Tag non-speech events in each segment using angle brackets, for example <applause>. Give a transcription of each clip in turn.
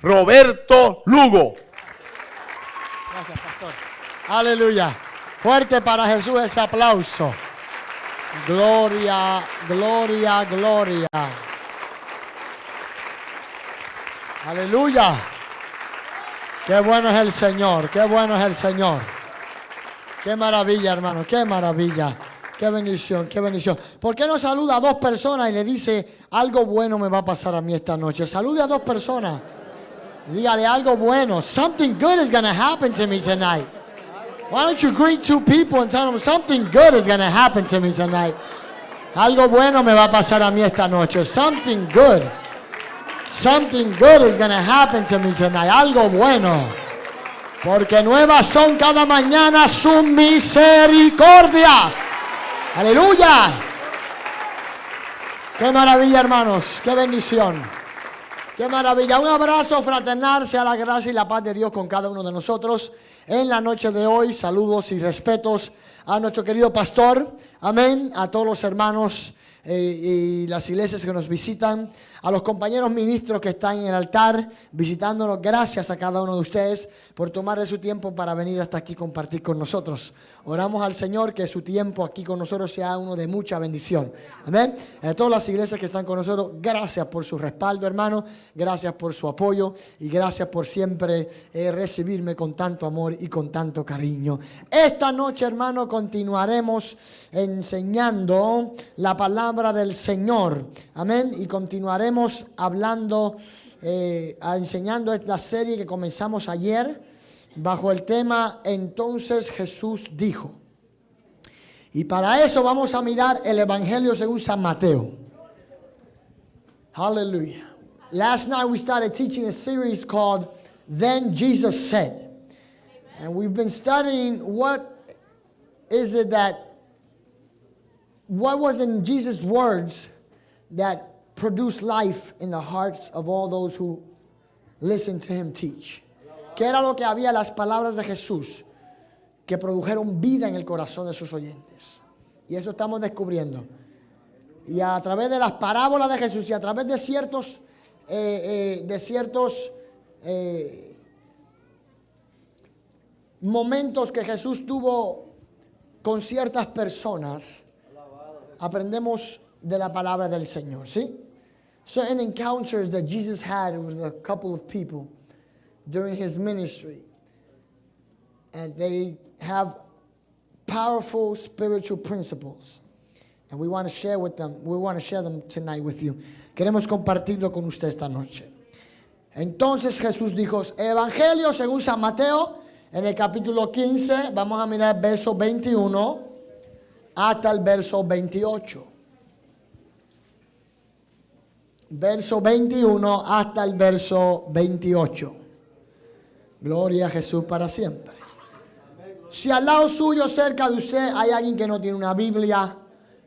Roberto Lugo. Gracias, pastor. Aleluya. Fuerte para Jesús ese aplauso. Gloria, gloria, gloria. Aleluya. Qué bueno es el Señor, qué bueno es el Señor. Qué maravilla, hermano, qué maravilla. Qué bendición, qué bendición. ¿Por qué no saluda a dos personas y le dice, algo bueno me va a pasar a mí esta noche? Salude a dos personas. Dígale algo bueno. Something good is going to happen to me tonight. Why don't you greet two people and tell them something good is going to happen to me tonight? Algo bueno me va a pasar a mí esta noche. Something good. Something good is going to happen to me tonight. Algo bueno. Porque nuevas son cada mañana sus misericordias. Aleluya. Qué maravilla, hermanos. Qué bendición. Qué maravilla. Un abrazo fraternal, sea la gracia y la paz de Dios con cada uno de nosotros. En la noche de hoy, saludos y respetos a nuestro querido pastor. Amén. A todos los hermanos eh, y las iglesias que nos visitan, a los compañeros ministros que están en el altar visitándonos. Gracias a cada uno de ustedes por tomar de su tiempo para venir hasta aquí compartir con nosotros. Oramos al Señor que su tiempo aquí con nosotros sea uno de mucha bendición. Amén. A todas las iglesias que están con nosotros, gracias por su respaldo, hermano. Gracias por su apoyo y gracias por siempre eh, recibirme con tanto amor y con tanto cariño. Esta noche, hermano, continuaremos enseñando la palabra del Señor. Amén. Y continuaremos hablando, eh, enseñando esta serie que comenzamos ayer bajo el tema Entonces Jesús dijo. Y para eso vamos a mirar el Evangelio según San Mateo. Hallelujah. Last night we started teaching a series called Then Jesus Said. And we've been studying what is it that, what was in Jesus' words that produced life in the hearts of all those who listen to him teach. ¿Qué era lo que había las palabras de Jesús que produjeron vida en el corazón de sus oyentes? Y eso estamos descubriendo. Y a través de las parábolas de Jesús y a través de ciertos, eh, eh, de ciertos eh, momentos que Jesús tuvo con ciertas personas, aprendemos de la palabra del Señor, ¿sí? Certain encounters that Jesus had with a couple of people during his ministry. And they have powerful spiritual principles. And we want to share with them, we want to share them tonight with you. Queremos compartirlo con usted esta noche. Entonces Jesús dijo, Evangelio según San Mateo, en el capítulo 15, vamos a mirar el verso 21 hasta el verso 28. Verso 21 hasta el verso 28. Gloria a Jesús para siempre. Si al lado suyo, cerca de usted, hay alguien que no tiene una Biblia,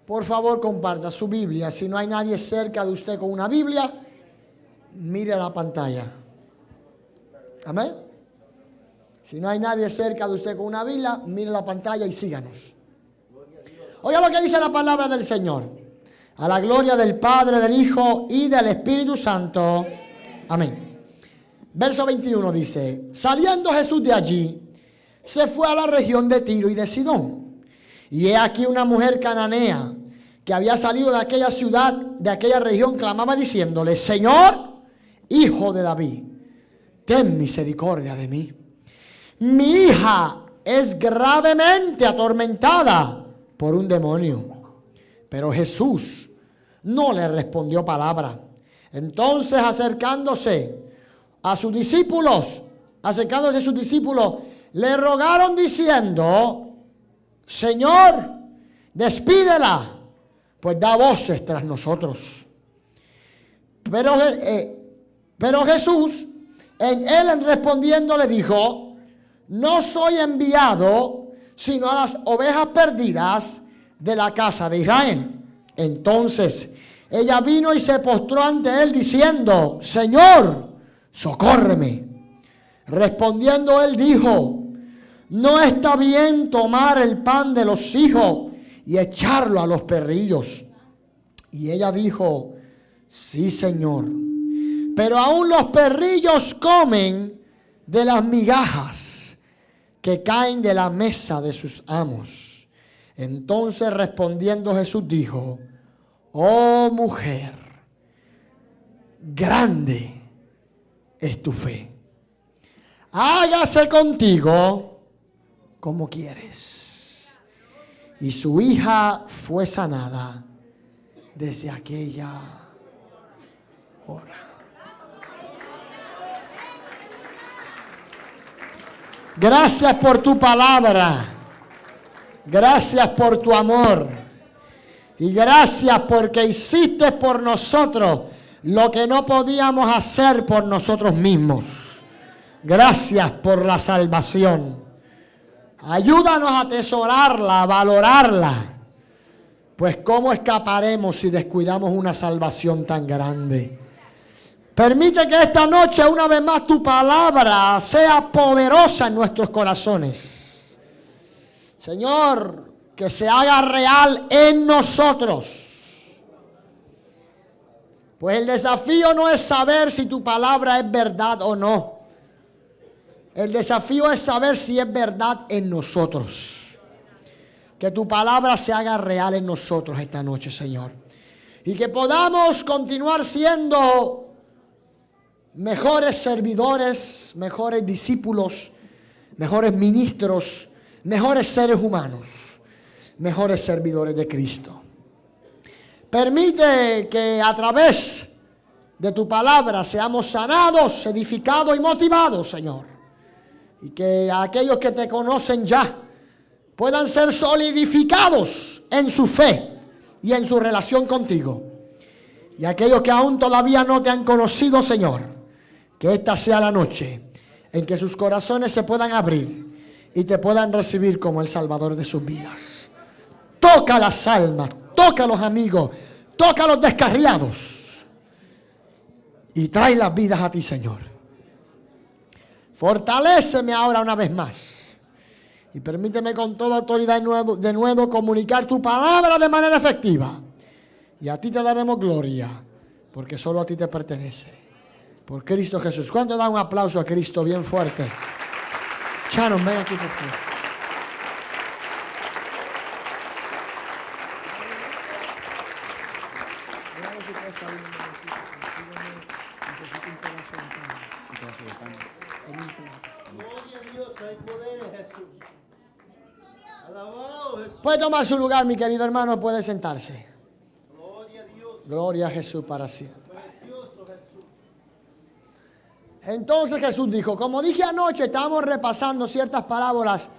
por favor comparta su Biblia. Si no hay nadie cerca de usted con una Biblia, mire la pantalla. Amén. Si no hay nadie cerca de usted con una Biblia, mire la pantalla y síganos. Oiga lo que dice la palabra del Señor. A la gloria del Padre, del Hijo y del Espíritu Santo. Amén. Verso 21 dice, saliendo Jesús de allí, se fue a la región de Tiro y de Sidón. Y he aquí una mujer cananea que había salido de aquella ciudad, de aquella región, clamaba diciéndole, Señor, hijo de David, ten misericordia de mí. Mi hija es gravemente atormentada por un demonio. Pero Jesús no le respondió palabra. Entonces acercándose a sus discípulos, acercándose a sus discípulos, le rogaron diciendo, Señor, despídela, pues da voces tras nosotros. Pero, eh, pero Jesús, en él respondiendo, le dijo, no soy enviado sino a las ovejas perdidas de la casa de Israel. Entonces ella vino y se postró ante él diciendo, Señor, socórreme. Respondiendo él dijo, no está bien tomar el pan de los hijos y echarlo a los perrillos. Y ella dijo, sí, Señor. pero aún los perrillos comen de las migajas que caen de la mesa de sus amos. Entonces respondiendo Jesús dijo, oh mujer, grande es tu fe. Hágase contigo como quieres. Y su hija fue sanada desde aquella hora. Gracias por tu palabra. Gracias por tu amor. Y gracias porque hiciste por nosotros lo que no podíamos hacer por nosotros mismos. Gracias por la salvación. Ayúdanos a atesorarla, a valorarla. Pues ¿cómo escaparemos si descuidamos una salvación tan grande? Permite que esta noche una vez más tu palabra sea poderosa en nuestros corazones. Señor, que se haga real en nosotros. Pues el desafío no es saber si tu palabra es verdad o no. El desafío es saber si es verdad en nosotros. Que tu palabra se haga real en nosotros esta noche, Señor. Y que podamos continuar siendo mejores servidores, mejores discípulos, mejores ministros, mejores seres humanos, mejores servidores de Cristo. Permite que a través de tu palabra seamos sanados, edificados y motivados, Señor. Y que aquellos que te conocen ya puedan ser solidificados en su fe y en su relación contigo. Y aquellos que aún todavía no te han conocido, Señor, que esta sea la noche en que sus corazones se puedan abrir y te puedan recibir como el Salvador de sus vidas. Toca las almas, toca los amigos, toca los descarriados y trae las vidas a ti, Señor. Fortaléceme ahora una vez más. Y permíteme con toda autoridad de nuevo, de nuevo comunicar tu palabra de manera efectiva. Y a ti te daremos gloria, porque solo a ti te pertenece. Por Cristo Jesús. ¿Cuánto da un aplauso a Cristo bien fuerte? Charon, ven aquí por favor. Puede tomar su lugar, mi querido hermano, puede sentarse. Gloria a Jesús para siempre. Entonces Jesús dijo, como dije anoche, estábamos repasando ciertas parábolas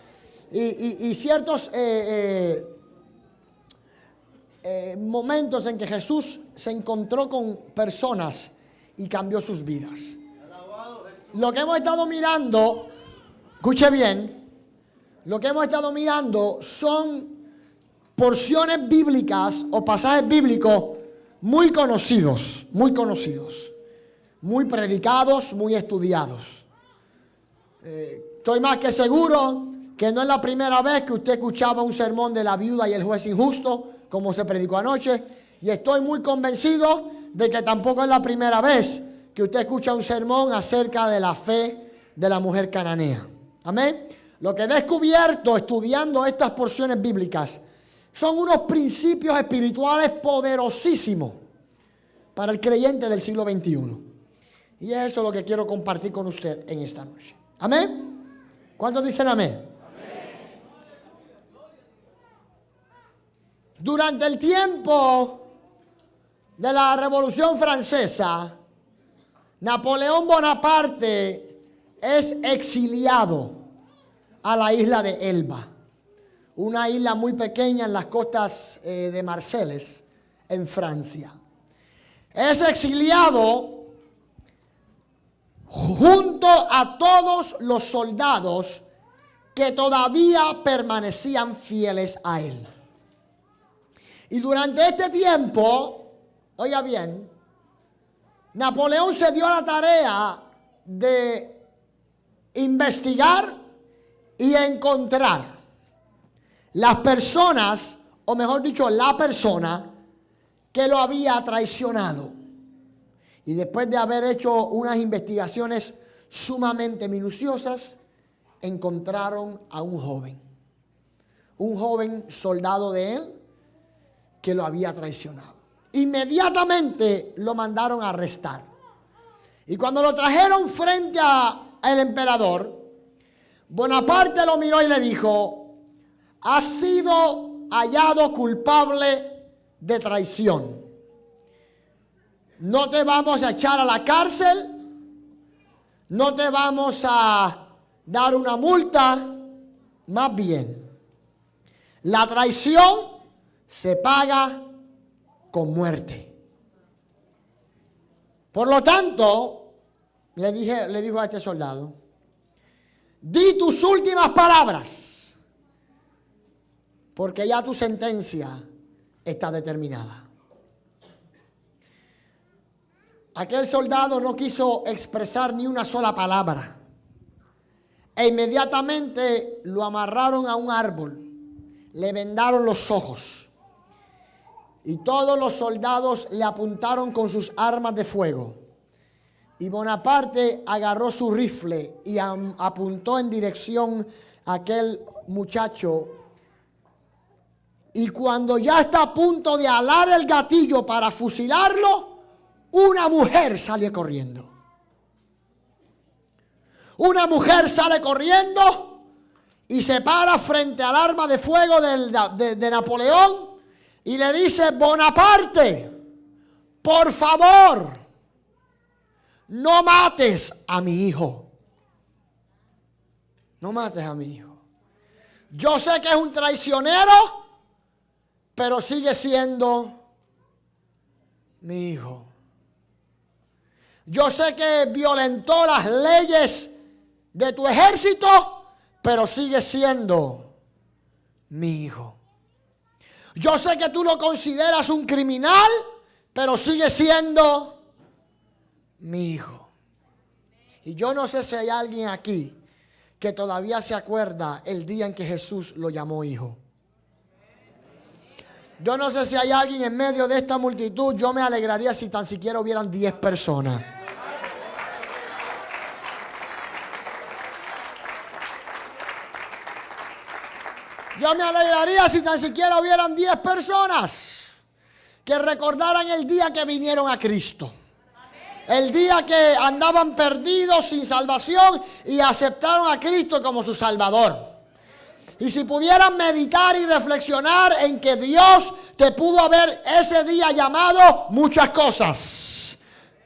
y, ciertos eh, eh, eh, momentos en que Jesús se encontró con personas y cambió sus vidas. Lo que hemos estado mirando, escuche bien, lo que hemos estado mirando son porciones bíblicas o pasajes bíblicos muy conocidos, muy conocidos, muy predicados, muy estudiados. Eh, estoy más que seguro que no es la primera vez que usted escuchaba un sermón de la viuda y el juez injusto como se predicó anoche. Y estoy muy convencido de que tampoco es la primera vez que usted escucha un sermón acerca de la fe de la mujer cananea. Amén. Lo que he descubierto estudiando estas porciones bíblicas son unos principios espirituales poderosísimos para el creyente del siglo XXI. Y eso es lo que quiero compartir con usted en esta noche. Amén. ¿Cuántos dicen amén? Durante el tiempo de la Revolución Francesa, Napoleón Bonaparte es exiliado a la isla de Elba, una isla muy pequeña en las costas eh, de Marseilles, en Francia. Es exiliado junto a todos los soldados que todavía permanecían fieles a él. Y durante este tiempo, oiga bien, Napoleón se dio la tarea de investigar y encontrar las personas, o mejor dicho, la persona que lo había traicionado. Y después de haber hecho unas investigaciones sumamente minuciosas, encontraron a un joven, un joven soldado de él que lo había traicionado. Inmediatamente lo mandaron a arrestar. Y cuando lo trajeron frente al emperador, Bonaparte lo miró y le dijo, ha sido hallado culpable de traición. No te vamos a echar a la cárcel, no te vamos a dar una multa, más bien, la traición se paga con muerte. Por lo tanto, le, dije, le dijo a este soldado, di tus últimas palabras, porque ya tu sentencia está determinada. Aquel soldado no quiso expresar ni una sola palabra. E inmediatamente lo amarraron a un árbol, le vendaron los ojos. Y todos los soldados le apuntaron con sus armas de fuego. Y Bonaparte agarró su rifle y apuntó en dirección a aquel muchacho. Y cuando ya está a punto de alar el gatillo para fusilarlo, una mujer sale corriendo. Una mujer sale corriendo y se para frente al arma de fuego de, Napoleón y le dice, Bonaparte, por favor, no mates a mi hijo. No mates a mi hijo. Yo sé que es un traicionero, pero sigue siendo mi hijo. Yo sé que violentó las leyes de tu ejército, pero sigue siendo mi hijo. Yo sé que tú lo consideras un criminal, pero sigue siendo mi hijo. Y yo no sé si hay alguien aquí que todavía se acuerda el día en que Jesús lo llamó hijo. Yo no sé si hay alguien en medio de esta multitud, yo me alegraría si tan siquiera hubieran 10 personas Yo me alegraría si tan siquiera hubieran 10 personas que recordaran el día que vinieron a Cristo. El día que andaban perdidos sin salvación y aceptaron a Cristo como su Salvador. Y si pudieran meditar y reflexionar en que Dios te pudo haber ese día llamado muchas cosas.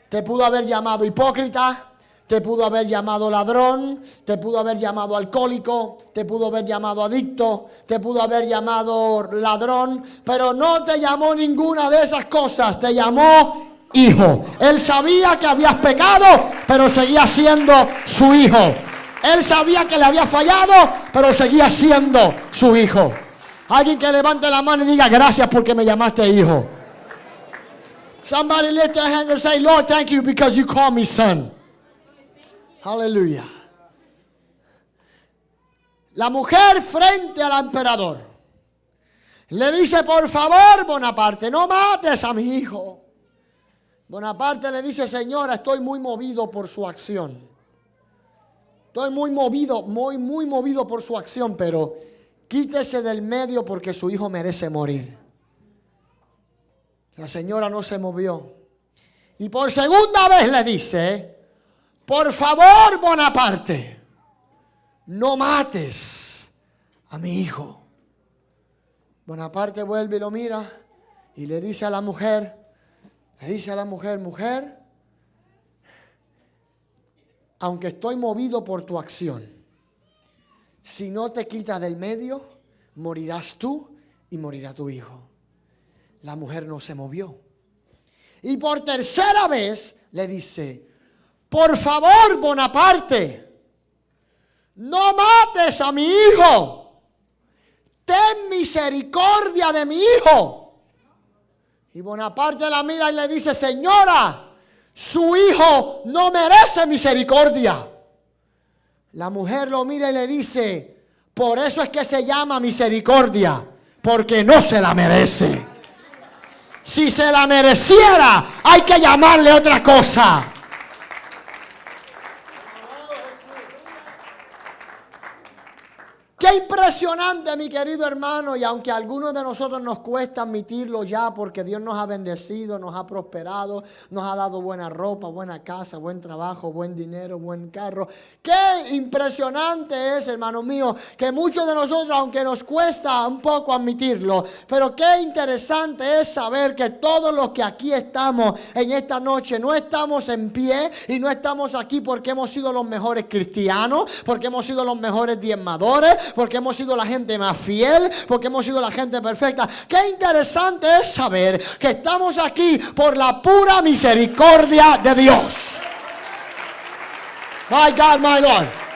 Te pudo haber llamado hipócrita, te pudo haber llamado ladrón, te pudo haber llamado alcohólico, te pudo haber llamado adicto, te pudo haber llamado ladrón, pero no te llamó ninguna de esas cosas, te llamó hijo. Él sabía que habías pecado, pero seguía siendo su hijo. Él sabía que le había fallado, pero seguía siendo su hijo. Alguien que levante la mano y diga gracias porque me llamaste hijo. Somebody lift their hand and say, Lord, thank you because you call me son. Aleluya. La mujer frente al emperador le dice, por favor, Bonaparte, no mates a mi hijo. Bonaparte le dice, señora, estoy muy movido por su acción. Estoy muy movido, muy, muy movido por su acción, pero quítese del medio porque su hijo merece morir. La señora no se movió. Y por segunda vez le dice, por favor, Bonaparte, no mates a mi hijo. Bonaparte vuelve y lo mira y le dice a la mujer, le dice a la mujer, mujer, aunque estoy movido por tu acción, si no te quitas del medio, morirás tú y morirá tu hijo. La mujer no se movió. Y por tercera vez le dice, por favor, Bonaparte, no mates a mi hijo. Ten misericordia de mi hijo. Y Bonaparte la mira y le dice, señora, su hijo no merece misericordia. La mujer lo mira y le dice, por eso es que se llama misericordia, porque no se la merece. Si se la mereciera, hay que llamarle otra cosa. Qué impresionante, mi querido hermano, y aunque a algunos de nosotros nos cuesta admitirlo ya, porque Dios nos ha bendecido, nos ha prosperado, nos ha dado buena ropa, buena casa, buen trabajo, buen dinero, buen carro. Qué impresionante es, hermano mío, que muchos de nosotros, aunque nos cuesta un poco admitirlo, pero qué interesante es saber que todos los que aquí estamos en esta noche, no estamos en pie y no estamos aquí porque hemos sido los mejores cristianos, porque hemos sido los mejores diezmadores porque hemos sido la gente más fiel, porque hemos sido la gente perfecta. Qué interesante es saber que estamos aquí por la pura misericordia de Dios. My God, my Lord.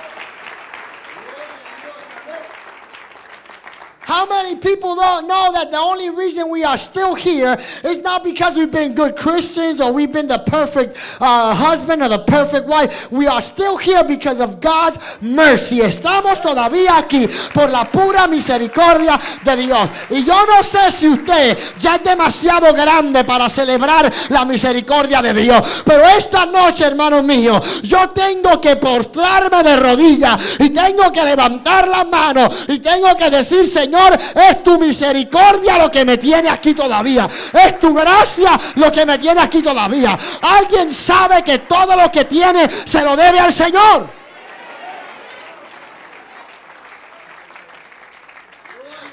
How many people don't know that the only reason we are still here is not because we've been good Christians or we've been the perfect uh, husband or the perfect wife. We are still here because of God's mercy. Estamos todavía aquí por la pura misericordia de Dios. Y yo no sé si usted ya es demasiado grande para celebrar la misericordia de Dios. Pero esta noche, hermano mío, yo tengo que postrarme de rodillas y tengo que levantar la mano y tengo que decir, Señor, Señor, es tu misericordia lo que me tiene aquí todavía. Es tu gracia lo que me tiene aquí todavía. Alguien sabe que todo lo que tiene se lo debe al Señor.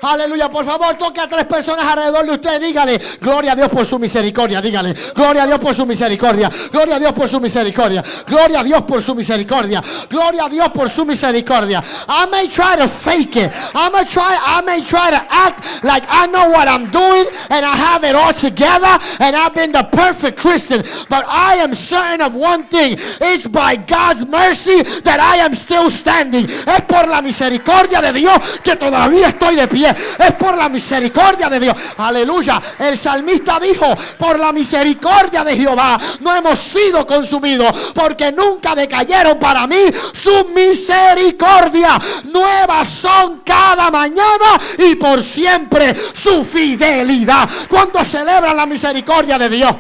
Aleluya. Por favor, toque a tres personas alrededor de usted. Dígale, gloria a Dios por su misericordia. Dígale, gloria a Dios por su misericordia. Gloria a Dios por su misericordia. Gloria a Dios por su misericordia. Gloria a Dios por su misericordia. I may try to fake it. I may try, I may try to act like I know what I'm doing and I have it all together and I've been the perfect Christian. But I am certain of one thing. It's by God's mercy that I am still standing. Es por la misericordia de Dios que todavía estoy de pie es por la misericordia de Dios. Aleluya. El salmista dijo, por la misericordia de Jehová no hemos sido consumidos porque nunca decayeron para mí su misericordia. Nuevas son cada mañana y por siempre su fidelidad. Cuando celebran la misericordia de Dios.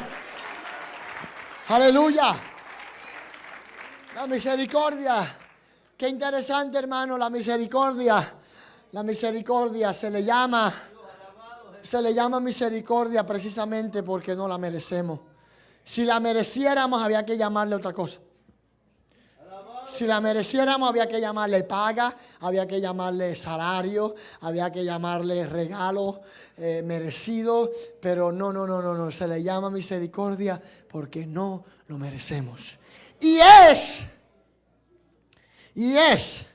Aleluya. La misericordia. Qué interesante, hermano, la misericordia. La misericordia se le llama, se le llama misericordia precisamente porque no la merecemos. Si la mereciéramos había que llamarle otra cosa. Si la mereciéramos había que llamarle paga, había que llamarle salario, había que llamarle regalo eh, merecido, pero no, no, no, no, no, se le llama misericordia porque no lo merecemos. Y es, y es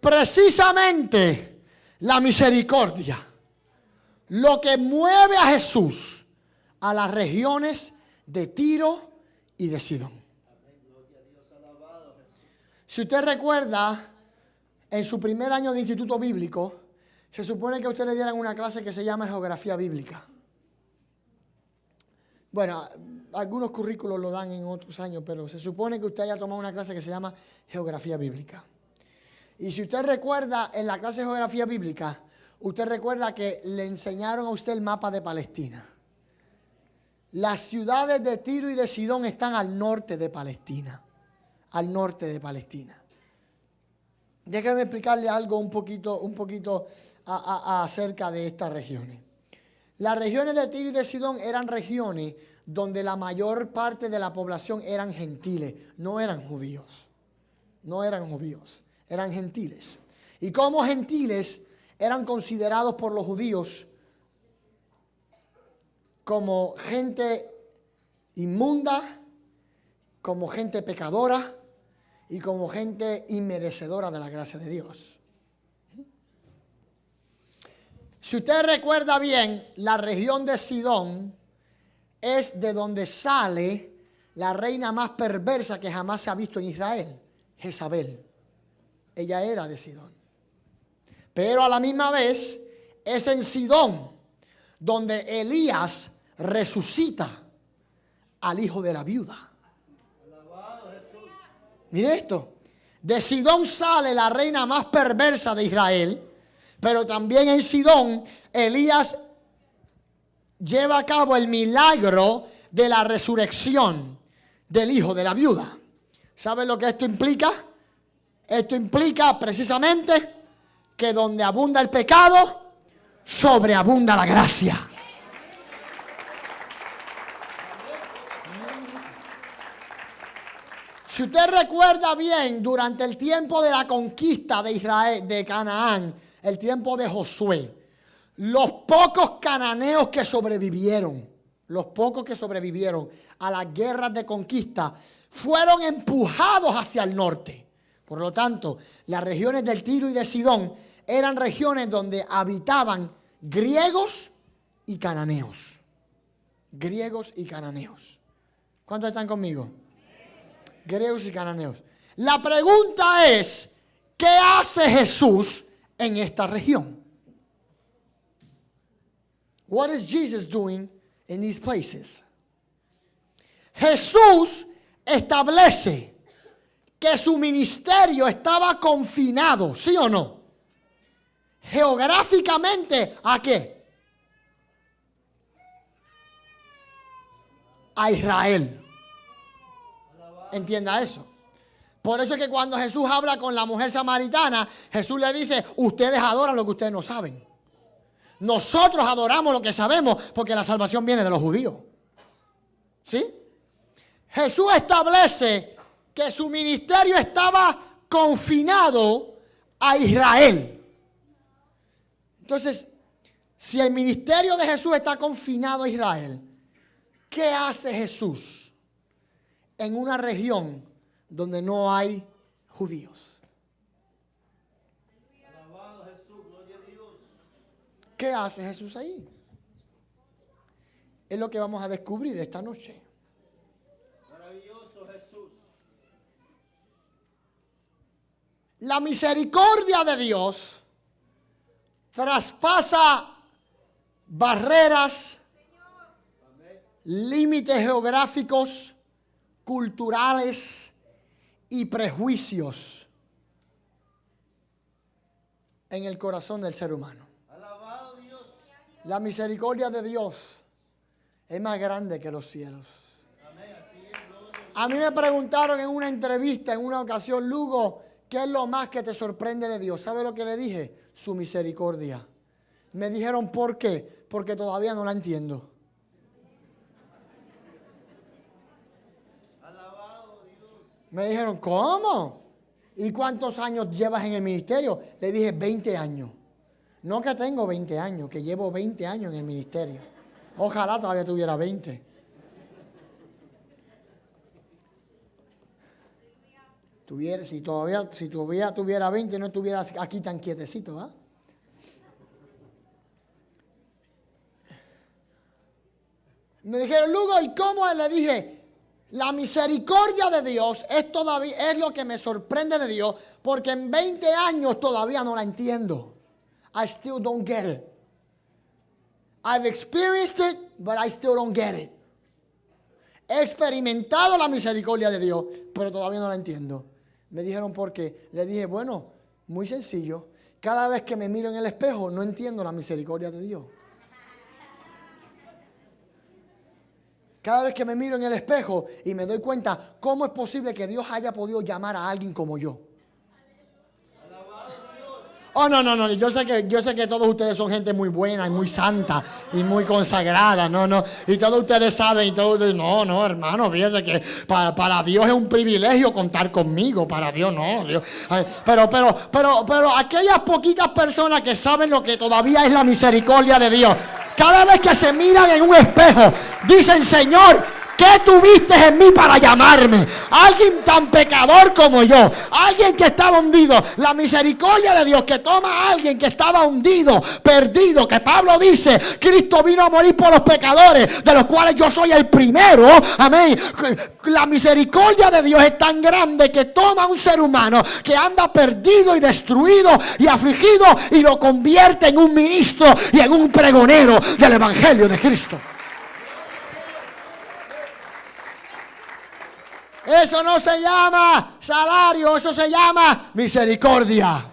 precisamente la misericordia, lo que mueve a Jesús a las regiones de Tiro y de Sidón. Si usted recuerda, en su primer año de instituto bíblico, se supone que a usted le dieran una clase que se llama geografía bíblica. Bueno, algunos currículos lo dan en otros años, pero se supone que usted haya tomado una clase que se llama geografía bíblica. Y si usted recuerda en la clase de geografía bíblica, usted recuerda que le enseñaron a usted el mapa de Palestina. Las ciudades de Tiro y de Sidón están al norte de Palestina. Al norte de Palestina. Déjeme explicarle algo un poquito, un poquito acerca de estas regiones. Las regiones de Tiro y de Sidón eran regiones donde la mayor parte de la población eran gentiles, no eran judíos. No eran judíos eran gentiles. Y como gentiles eran considerados por los judíos como gente inmunda, como gente pecadora y como gente inmerecedora de la gracia de Dios. Si usted recuerda bien, la región de Sidón es de donde sale la reina más perversa que jamás se ha visto en Israel, Jezabel ella era de Sidón. Pero a la misma vez es en Sidón donde Elías resucita al hijo de la viuda. Mire esto. De Sidón sale la reina más perversa de Israel, pero también en Sidón Elías lleva a cabo el milagro de la resurrección del hijo de la viuda. ¿Saben lo que esto implica? Esto implica precisamente que donde abunda el pecado, sobreabunda la gracia. Si usted recuerda bien, durante el tiempo de la conquista de Israel, de Canaán, el tiempo de Josué, los pocos cananeos que sobrevivieron, los pocos que sobrevivieron a las guerras de conquista, fueron empujados hacia el norte. Por lo tanto, las regiones del Tiro y de Sidón eran regiones donde habitaban griegos y cananeos. Griegos y cananeos. ¿Cuántos están conmigo? Griegos y cananeos. La pregunta es, ¿qué hace Jesús en esta región? What is Jesus doing in these places? Jesús establece que su ministerio estaba confinado, ¿sí o no? Geográficamente, ¿a qué? A Israel. Entienda eso. Por eso es que cuando Jesús habla con la mujer samaritana, Jesús le dice, ustedes adoran lo que ustedes no saben. Nosotros adoramos lo que sabemos porque la salvación viene de los judíos. ¿Sí? Jesús establece que su ministerio estaba confinado a Israel. Entonces, si el ministerio de Jesús está confinado a Israel, ¿qué hace Jesús en una región donde no hay judíos? ¿Qué hace Jesús ahí? Es lo que vamos a descubrir esta noche. Maravilloso Jesús. La misericordia de Dios traspasa barreras, límites geográficos, culturales y prejuicios en el corazón del ser humano. La misericordia de Dios es más grande que los cielos. A mí me preguntaron en una entrevista, en una ocasión, Lugo, ¿qué es lo más que te sorprende de Dios? ¿Sabe lo que le dije? Su misericordia. Me dijeron, ¿por qué? Porque todavía no la entiendo. Alabado Dios. Me dijeron, ¿cómo? ¿Y cuántos años llevas en el ministerio? Le dije, 20 años. No que tengo 20 años, que llevo 20 años en el ministerio. Ojalá todavía tuviera 20. Si todavía, si todavía tuviera 20, no estuviera aquí tan quietecito, ¿ah? Me dijeron, Lugo, ¿y cómo? Le dije, la misericordia de Dios es, todavía, es lo que me sorprende de Dios, porque en 20 años todavía no la entiendo. I still don't get it. I've experienced it, but I still don't get it. He experimentado la misericordia de Dios, pero todavía no la entiendo. Me dijeron por qué. Le dije, bueno, muy sencillo. Cada vez que me miro en el espejo, no entiendo la misericordia de Dios. Cada vez que me miro en el espejo y me doy cuenta cómo es posible que Dios haya podido llamar a alguien como yo. Oh, no, no, no, yo sé que yo sé que todos ustedes son gente muy buena y muy santa y muy consagrada, no, no, y todos ustedes saben y todos ustedes, no, no, hermano, fíjese que para, para Dios es un privilegio contar conmigo, para Dios no, Dios. Pero, pero, pero, pero aquellas poquitas personas que saben lo que todavía es la misericordia de Dios, cada vez que se miran en un espejo, dicen, Señor, ¿Qué tuviste en mí para llamarme? Alguien tan pecador como yo. Alguien que estaba hundido. La misericordia de Dios que toma a alguien que estaba hundido, perdido. Que Pablo dice, Cristo vino a morir por los pecadores, de los cuales yo soy el primero. Amén. La misericordia de Dios es tan grande que toma a un ser humano que anda perdido y destruido y afligido y lo convierte en un ministro y en un pregonero del Evangelio de Cristo. Eso no se llama salario, eso se llama misericordia.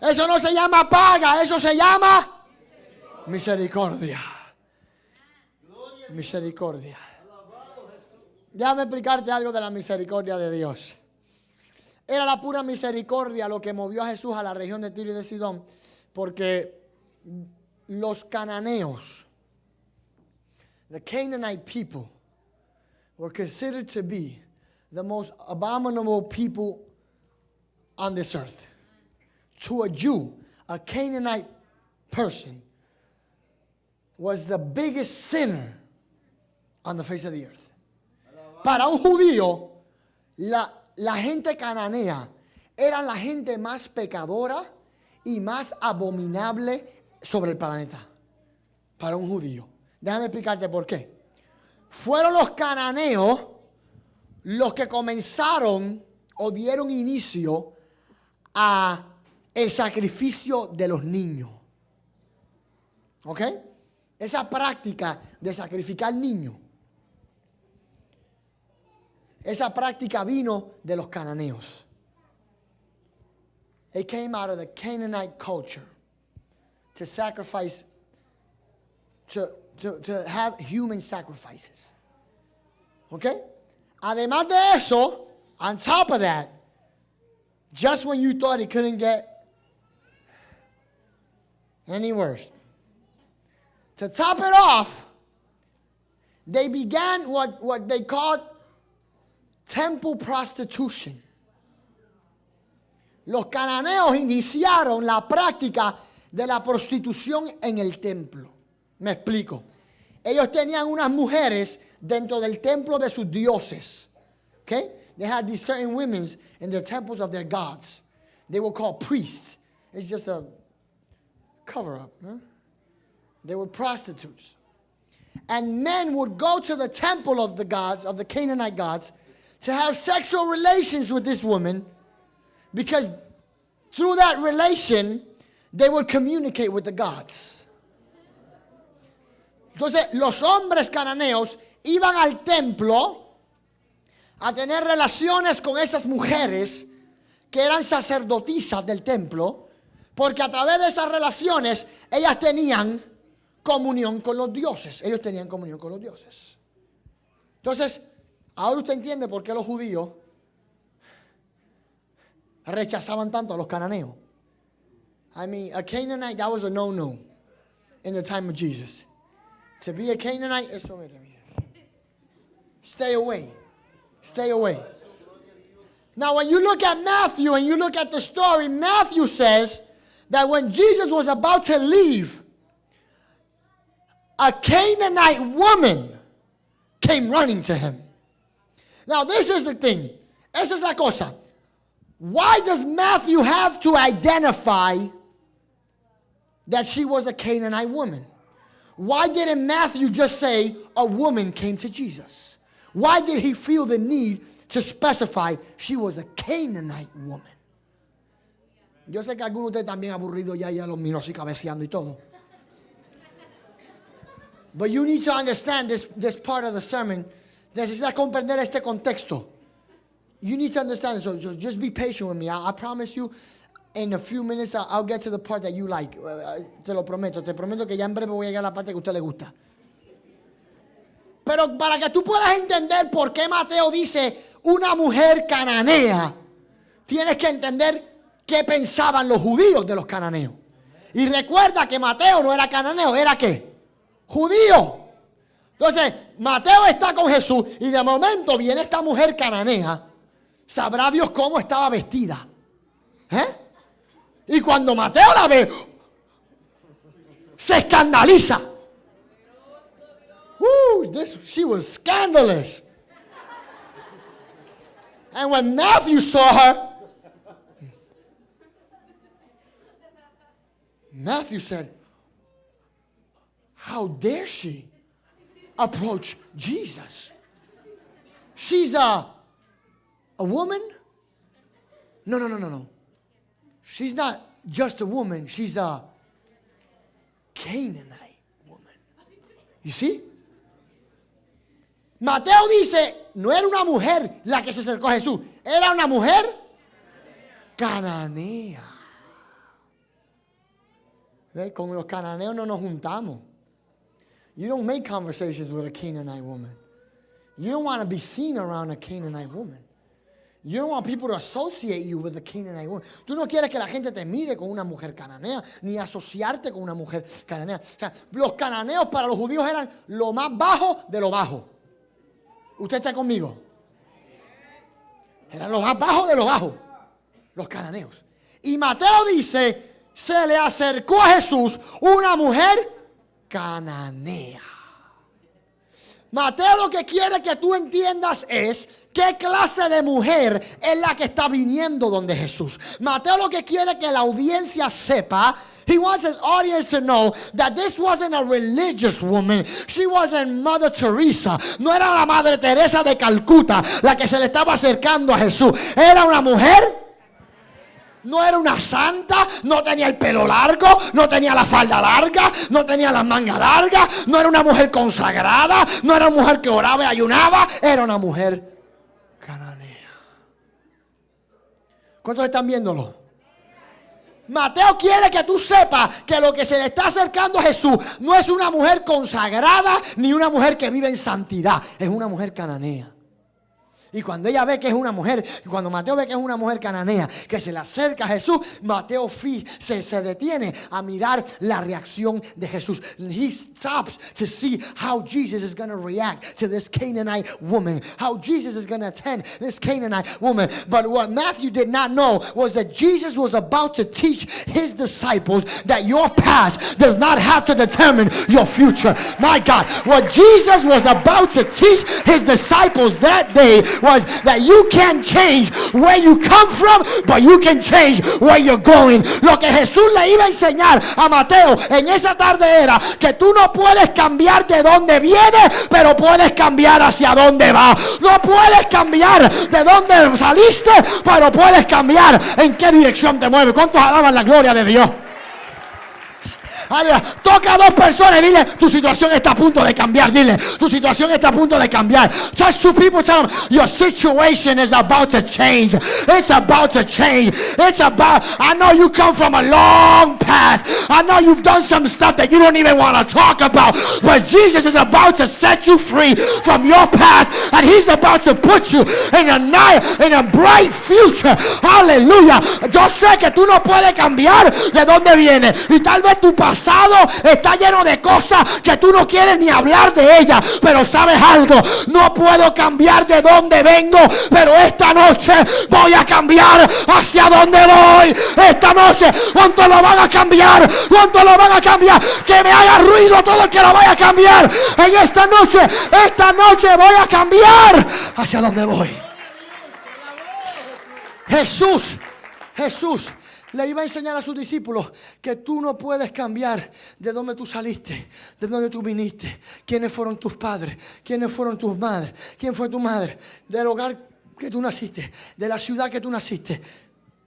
Eso no se llama paga, eso se llama misericordia. Misericordia. Déjame explicarte algo de la misericordia de Dios. Era la pura misericordia lo que movió a Jesús a la región de Tiro y de Sidón, porque los cananeos, the Canaanite people, were considered to be the most abominable people on this earth. To a Jew, a Canaanite person was the biggest sinner on the face of the earth. Para un judío, la, la gente cananea eran la gente más pecadora y más abominable sobre el planeta. Para un judío. Déjame explicarte por qué. Fueron los cananeos los que comenzaron o dieron inicio a el sacrificio de los niños. ¿Ok? Esa práctica de sacrificar niños. Esa práctica vino de los cananeos. It came out of the Canaanite culture to sacrifice, to, to, to have human sacrifices. ¿Ok? Además de eso, on top of that, just when you thought it couldn't get any worse, to top it off, they began what, what they called temple prostitution. Los cananeos iniciaron la práctica de la prostitución en el templo. Me explico. Ellos tenían unas mujeres dentro del templo de sus dioses. Okay? They had these certain women in their temples of their gods. They were called priests. It's just a cover up. Huh? They were prostitutes. And men would go to the temple of the gods, of the Canaanite gods, to have sexual relations with this woman because through that relation, they would communicate with the gods. Entonces, los hombres cananeos iban al templo a tener relaciones con esas mujeres que eran sacerdotisas del templo, porque a través de esas relaciones ellas tenían comunión con los dioses. Ellos tenían comunión con los dioses. Entonces, ahora usted entiende por qué los judíos rechazaban tanto a los cananeos. I mean, a Canaanite, that was a no-no in the time of Jesus. To be a Canaanite, mira, mira. Stay away. Stay away. Now, when you look at Matthew and you look at the story, Matthew says that when Jesus was about to leave, a Canaanite woman came running to him. Now, this is the thing. Esa es la cosa. Why does Matthew have to identify that she was a Canaanite woman? Why didn't Matthew just say a woman came to Jesus? Why did he feel the need to specify she was a Canaanite woman? Yo sé que algunos de ustedes también aburridos ya, ya los miró así cabeceando y todo. But you need to understand this, this part of the sermon. Necesitas comprender este contexto. You need to understand. So, so just be patient with me. I, I promise you, in a few minutes, I'll, I'll get to the part that you like. Uh, uh, te lo prometo. Te prometo que ya en breve voy a llegar a la parte que a usted le gusta. Pero para que tú puedas entender por qué Mateo dice una mujer cananea, tienes que entender qué pensaban los judíos de los cananeos. Y recuerda que Mateo no era cananeo, era qué? Judío. Entonces, Mateo está con Jesús y de momento viene esta mujer cananea. Sabrá Dios cómo estaba vestida. ¿Eh? Y cuando Mateo la ve, se escandaliza. Woo, this, she was scandalous. And when Matthew saw her, Matthew said, How dare she approach Jesus? She's a, a woman? No, no, no, no, no. She's not just a woman, she's a Canaanite woman. You see? Mateo dice, no era una mujer la que se acercó a Jesús, era una mujer cananea. ¿Ve? Con los cananeos no nos juntamos. You don't make conversations with a Canaanite woman. You don't want to be seen around a Canaanite woman. You don't want people to associate you with a Canaanite woman. Tú no quieres que la gente te mire con una mujer cananea, ni asociarte con una mujer cananea. O sea, los cananeos para los judíos eran lo más bajo de lo bajo. ¿Usted está conmigo? Eran lo más bajo de lo bajo. Los cananeos. Y Mateo dice, se le acercó a Jesús una mujer cananea. Mateo lo que quiere que tú entiendas es qué clase de mujer es la que está viniendo donde Jesús. Mateo lo que quiere que la audiencia sepa, he wants his audience to know that this wasn't a religious woman. She wasn't Mother Teresa. No era la Madre Teresa de Calcuta la que se le estaba acercando a Jesús. Era una mujer no era una santa, no tenía el pelo largo, no tenía la falda larga, no tenía las mangas largas, no era una mujer consagrada, no era una mujer que oraba y ayunaba, era una mujer cananea. ¿Cuántos están viéndolo? Mateo quiere que tú sepas que lo que se le está acercando a Jesús no es una mujer consagrada ni una mujer que vive en santidad, es una mujer cananea. Y cuando ella ve que es una mujer, cuando Mateo ve que es una mujer cananea, que se le acerca a Jesús, Mateo se, se detiene a mirar la reacción de Jesús. He stops to see how Jesus is going to react to this Canaanite woman, how Jesus is going to attend this Canaanite woman. But what Matthew did not know was that Jesus was about to teach his disciples that your past does not have to determine your future. My God, what Jesus was about to teach his disciples that day was that you can change where you come from, but you can change where you're going. Lo que Jesús le iba a enseñar a Mateo en esa tarde era que tú no puedes cambiar de dónde viene, pero puedes cambiar hacia dónde va. No puedes cambiar de dónde saliste, pero puedes cambiar en qué dirección te mueves. ¿Cuántos alaban la gloria de Dios? Toca a dos personas y dile, tu situación está a punto de cambiar. Dile, tu situación está a punto de cambiar. Touch two people, tell them, your situation is about to change. It's about to change. It's about, I know you come from a long past. I know you've done some stuff that you don't even want to talk about. But Jesus is about to set you free from your past. And he's about to put you in a night, in a bright future. Aleluya. Yo sé que tú no puedes cambiar de dónde viene. Y tal vez tu pasado está lleno de cosas que tú no quieres ni hablar de ellas. Pero sabes algo, no puedo cambiar de dónde vengo, pero esta noche voy a cambiar hacia dónde voy. Esta noche, ¿cuánto lo van a cambiar? ¿Cuánto lo van a cambiar? Que me haga ruido todo el que lo vaya a cambiar. En esta noche, esta noche voy a cambiar hacia dónde voy. Jesús, Jesús le iba a enseñar a sus discípulos que tú no puedes cambiar de dónde tú saliste, de dónde tú viniste, quiénes fueron tus padres, quiénes fueron tus madres, quién fue tu madre, del hogar que tú naciste, de la ciudad que tú naciste.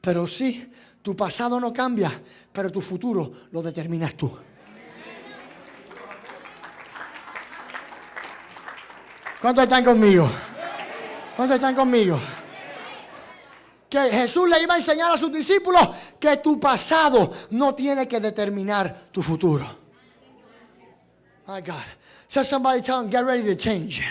Pero sí, tu pasado no cambia, pero tu futuro lo determinas tú. ¿Cuántos están conmigo? ¿Cuántos están conmigo? Que Jesús le iba a enseñar a sus discípulos que tu pasado no tiene que determinar tu futuro. My God. So somebody tell them, get ready to change.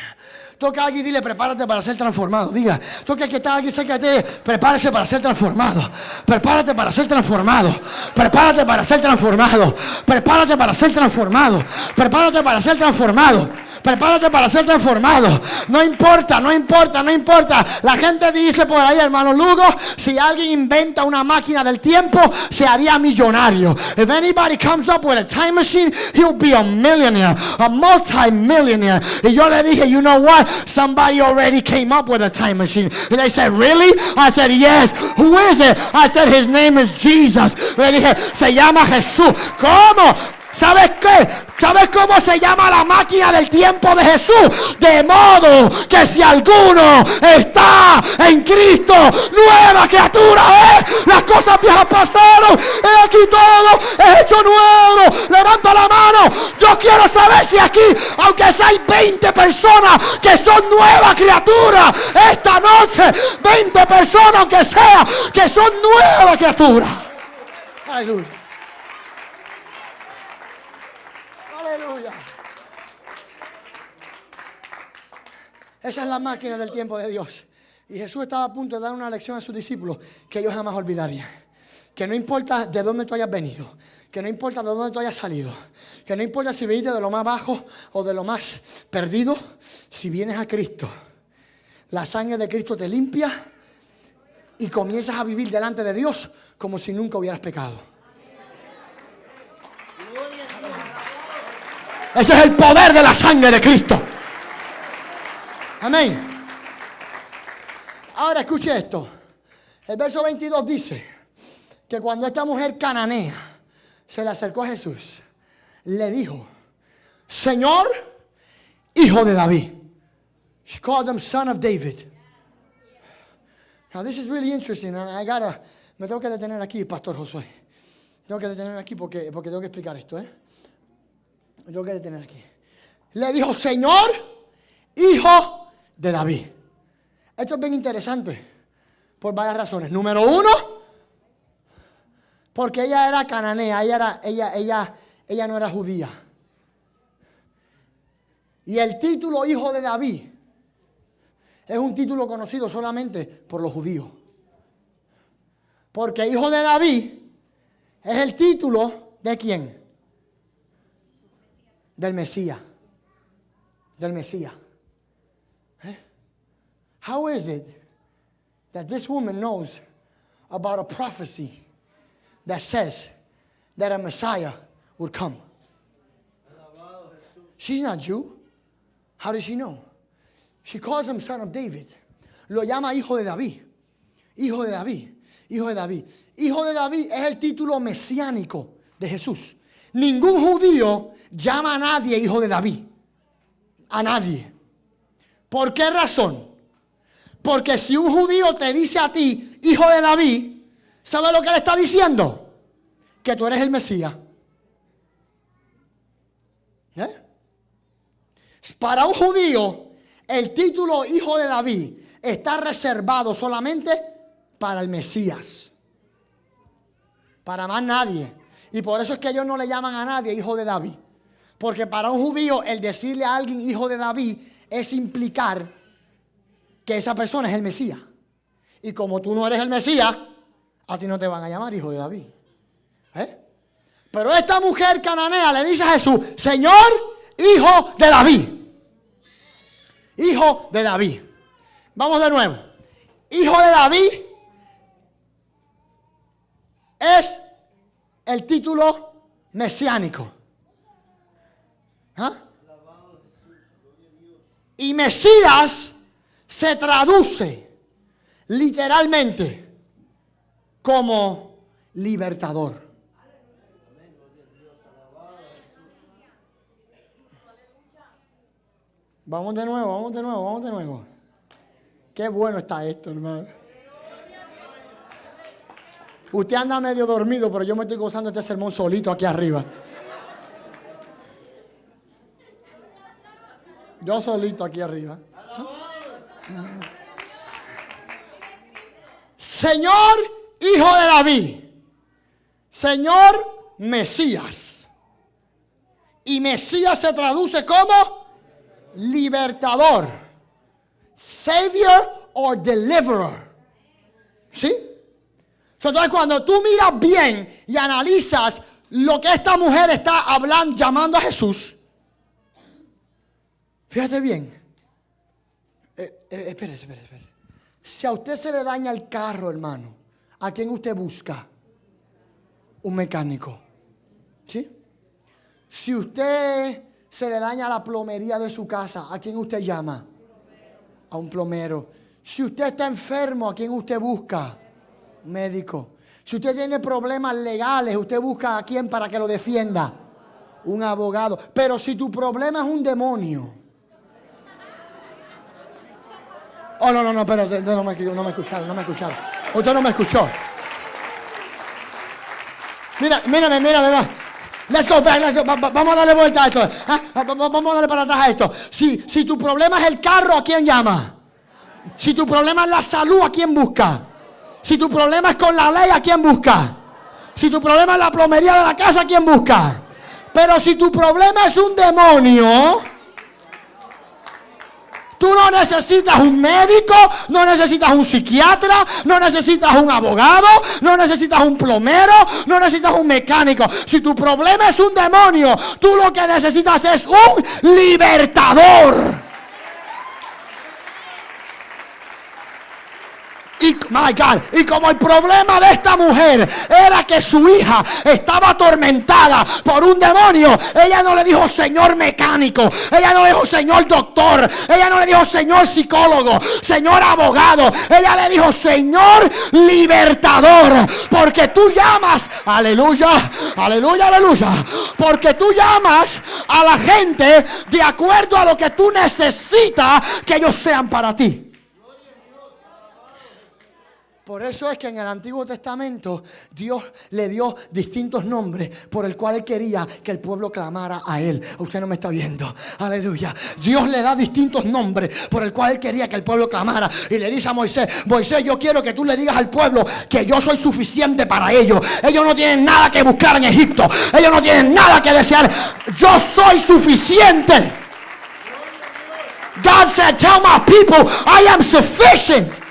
Toca a alguien y dile, prepárate para ser transformado. Diga, toca que está alguien cerca de ti, prepárese para ser transformado. Prepárate para ser transformado. Prepárate para ser transformado. Prepárate para ser transformado. Prepárate para ser transformado. Prepárate para ser transformado. No importa, no importa, no importa. La gente dice por ahí, hermano Lugo, si alguien inventa una máquina del tiempo, se haría millonario. If anybody comes up with a time machine, he'll be a millionaire, a multi-millionaire. Y yo le dije, you know what? Somebody already came up with a time machine. And they said, really? I said, yes. Who is it? I said, his name is Jesus. Le se llama Jesús. ¿Cómo? ¿Sabes qué? ¿Sabes cómo se llama la máquina del tiempo de Jesús? De modo que si alguno está en Cristo, nueva criatura. Las cosas viejas pasaron. He aquí todo es hecho nuevo. Levanta la mano. Yo quiero saber si aquí, aunque hay 20 personas que son nuevas criaturas, esta noche, 20 personas, aunque sea, que son nuevas criaturas. Aleluya. Esa es la máquina del tiempo de Dios. Y Jesús estaba a punto de dar una lección a sus discípulos que ellos jamás olvidarían. Que no importa de dónde tú hayas venido, que no importa de dónde tú hayas salido, que no importa si viniste de lo más bajo o de lo más perdido, si vienes a Cristo, la sangre de Cristo te limpia y comienzas a vivir delante de Dios como si nunca hubieras pecado. Ese es el poder de la sangre de Cristo. Amén. Ahora escuche esto. El verso 22 dice que cuando esta mujer cananea se le acercó a Jesús, le dijo, Señor, hijo de David. She called him son of David. Now this is really interesting. I gotta, me tengo que detener aquí, Pastor Josué. Tengo que detener aquí porque, porque tengo que explicar esto, ¿eh? Tengo que detener aquí. Le dijo, Señor, hijo de David. Esto es bien interesante por varias razones. Número uno, porque ella era cananea, ella, era, ella, ella, ella no era judía. Y el título hijo de David es un título conocido solamente por los judíos. Porque hijo de David es el título de quién? Del Mesías. Del Mesías. How is it that this woman knows about a prophecy that says that a Messiah would come? She's not Jew. How does she know? She calls him son of David. Lo llama hijo de David. Hijo de David. Hijo de David. Hijo de David es el título mesiánico de Jesús. Ningún judío llama a nadie hijo de David. A nadie. ¿Por qué razón? Porque si un judío te dice a ti, hijo de David, ¿sabe lo que le está diciendo? Que tú eres el Mesías. ¿Eh? Para un judío, el título hijo de David está reservado solamente para el Mesías. Para más nadie. Y por eso es que ellos no le llaman a nadie hijo de David. Porque para un judío el decirle a alguien hijo de David es implicar que esa persona es el Mesías. Y como tú no eres el Mesías, a ti no te van a llamar hijo de David. ¿Eh? Pero esta mujer cananea le dice a Jesús, Señor, hijo de David. Hijo de David. Vamos de nuevo. Hijo de David es el título mesiánico. ¿Ah? Y Mesías se traduce literalmente como libertador. Vamos de nuevo, vamos de nuevo, vamos de nuevo. Qué bueno está esto, hermano. Usted anda medio dormido, pero yo me estoy gozando este sermón solito aquí arriba. Yo solito aquí arriba. Señor, hijo de David. Señor, Mesías. Y Mesías se traduce como libertador, savior or deliverer. ¿Sí? Entonces cuando tú miras bien y analizas lo que esta mujer está hablando, llamando a Jesús, fíjate bien. Eh, eh, espere, espere, espere. Si a usted se le daña el carro, hermano, ¿a quién usted busca? Un mecánico. ¿Sí? Si usted se le daña la plomería de su casa, ¿a quién usted llama? A un plomero. Si usted está enfermo, ¿a quién usted busca? Médico. Si usted tiene problemas legales, usted busca a quién para que lo defienda? Un abogado. Pero si tu problema es un demonio. Oh, no, no, no, pero no me, escucharon, no me escucharon. Usted no me escuchó. Mira, mírame, mírame, va. Let's go back, let's go. Va- va- Vamos a darle vuelta a esto. Va- Vamos a darle para atrás a esto. Si tu problema es el carro, ¿a quién llama? Si tu problema es la salud, ¿a quién busca? Si tu problema es con la ley, ¿a quién busca? Si tu problema es la plomería de la casa, ¿a quién busca? Pero si tu problema es un demonio, Tú no necesitas un médico, no necesitas un psiquiatra, no necesitas un abogado, no necesitas un plomero, no necesitas un mecánico. Si tu problema es un demonio, tú lo que necesitas es un libertador. Y, my God, y como el problema de esta mujer era que su hija estaba atormentada por un demonio, ella no le dijo Señor mecánico, ella no le dijo Señor doctor, ella no le dijo Señor psicólogo, Señor abogado, ella le dijo Señor libertador, porque tú llamas, aleluya, aleluya, aleluya, porque tú llamas a la gente de acuerdo a lo que tú necesitas que ellos sean para ti. Por eso es que en el Antiguo Testamento Dios le dio distintos nombres por el cual él quería que el pueblo clamara a él. Usted no me está viendo. Aleluya. Dios le da distintos nombres por el cual él quería que el pueblo clamara. Y le dice a Moisés, Moisés, yo quiero que tú le digas al pueblo que yo soy suficiente para ellos. Ellos no tienen nada que buscar en Egipto. Ellos no tienen nada que desear. Yo soy suficiente. God said, tell my people, I am sufficient.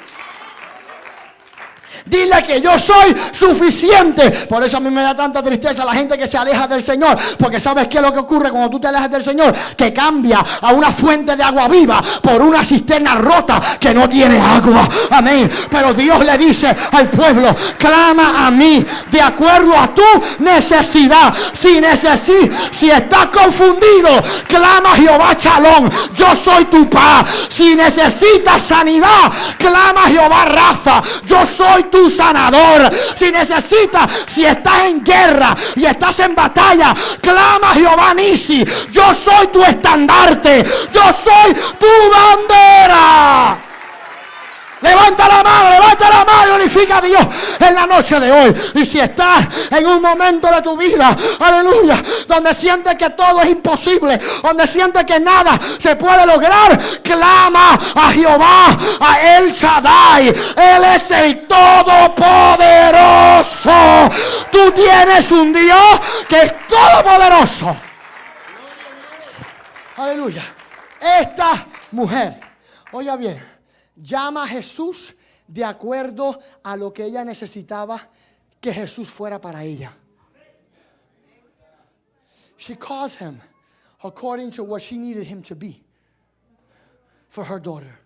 Dile que yo soy suficiente. Por eso a mí me da tanta tristeza la gente que se aleja del Señor. Porque sabes qué es lo que ocurre cuando tú te alejas del Señor. Que cambia a una fuente de agua viva por una cisterna rota que no tiene agua. Amén. Pero Dios le dice al pueblo, clama a mí de acuerdo a tu necesidad. Si necesitas, si estás confundido, clama a Jehová Chalón. Yo soy tu paz. Si necesitas sanidad, clama a Jehová Rafa. Yo soy tu tu sanador. Si necesitas, si estás en guerra y estás en batalla, clama a Jehová Nisi. Yo soy tu estandarte. Yo soy tu bandera. Levanta la mano, levanta la mano y unifica a Dios en la noche de hoy. Y si estás en un momento de tu vida, aleluya, donde sientes que todo es imposible, donde sientes que nada se puede lograr, clama a Jehová, a El Shaddai. Él es el Todopoderoso. Tú tienes un Dios que es todopoderoso. Aleluya. Esta mujer, oiga bien llama a Jesús de acuerdo a lo que ella necesitaba que Jesús fuera para ella. She calls him according to what she needed him to be for her daughter.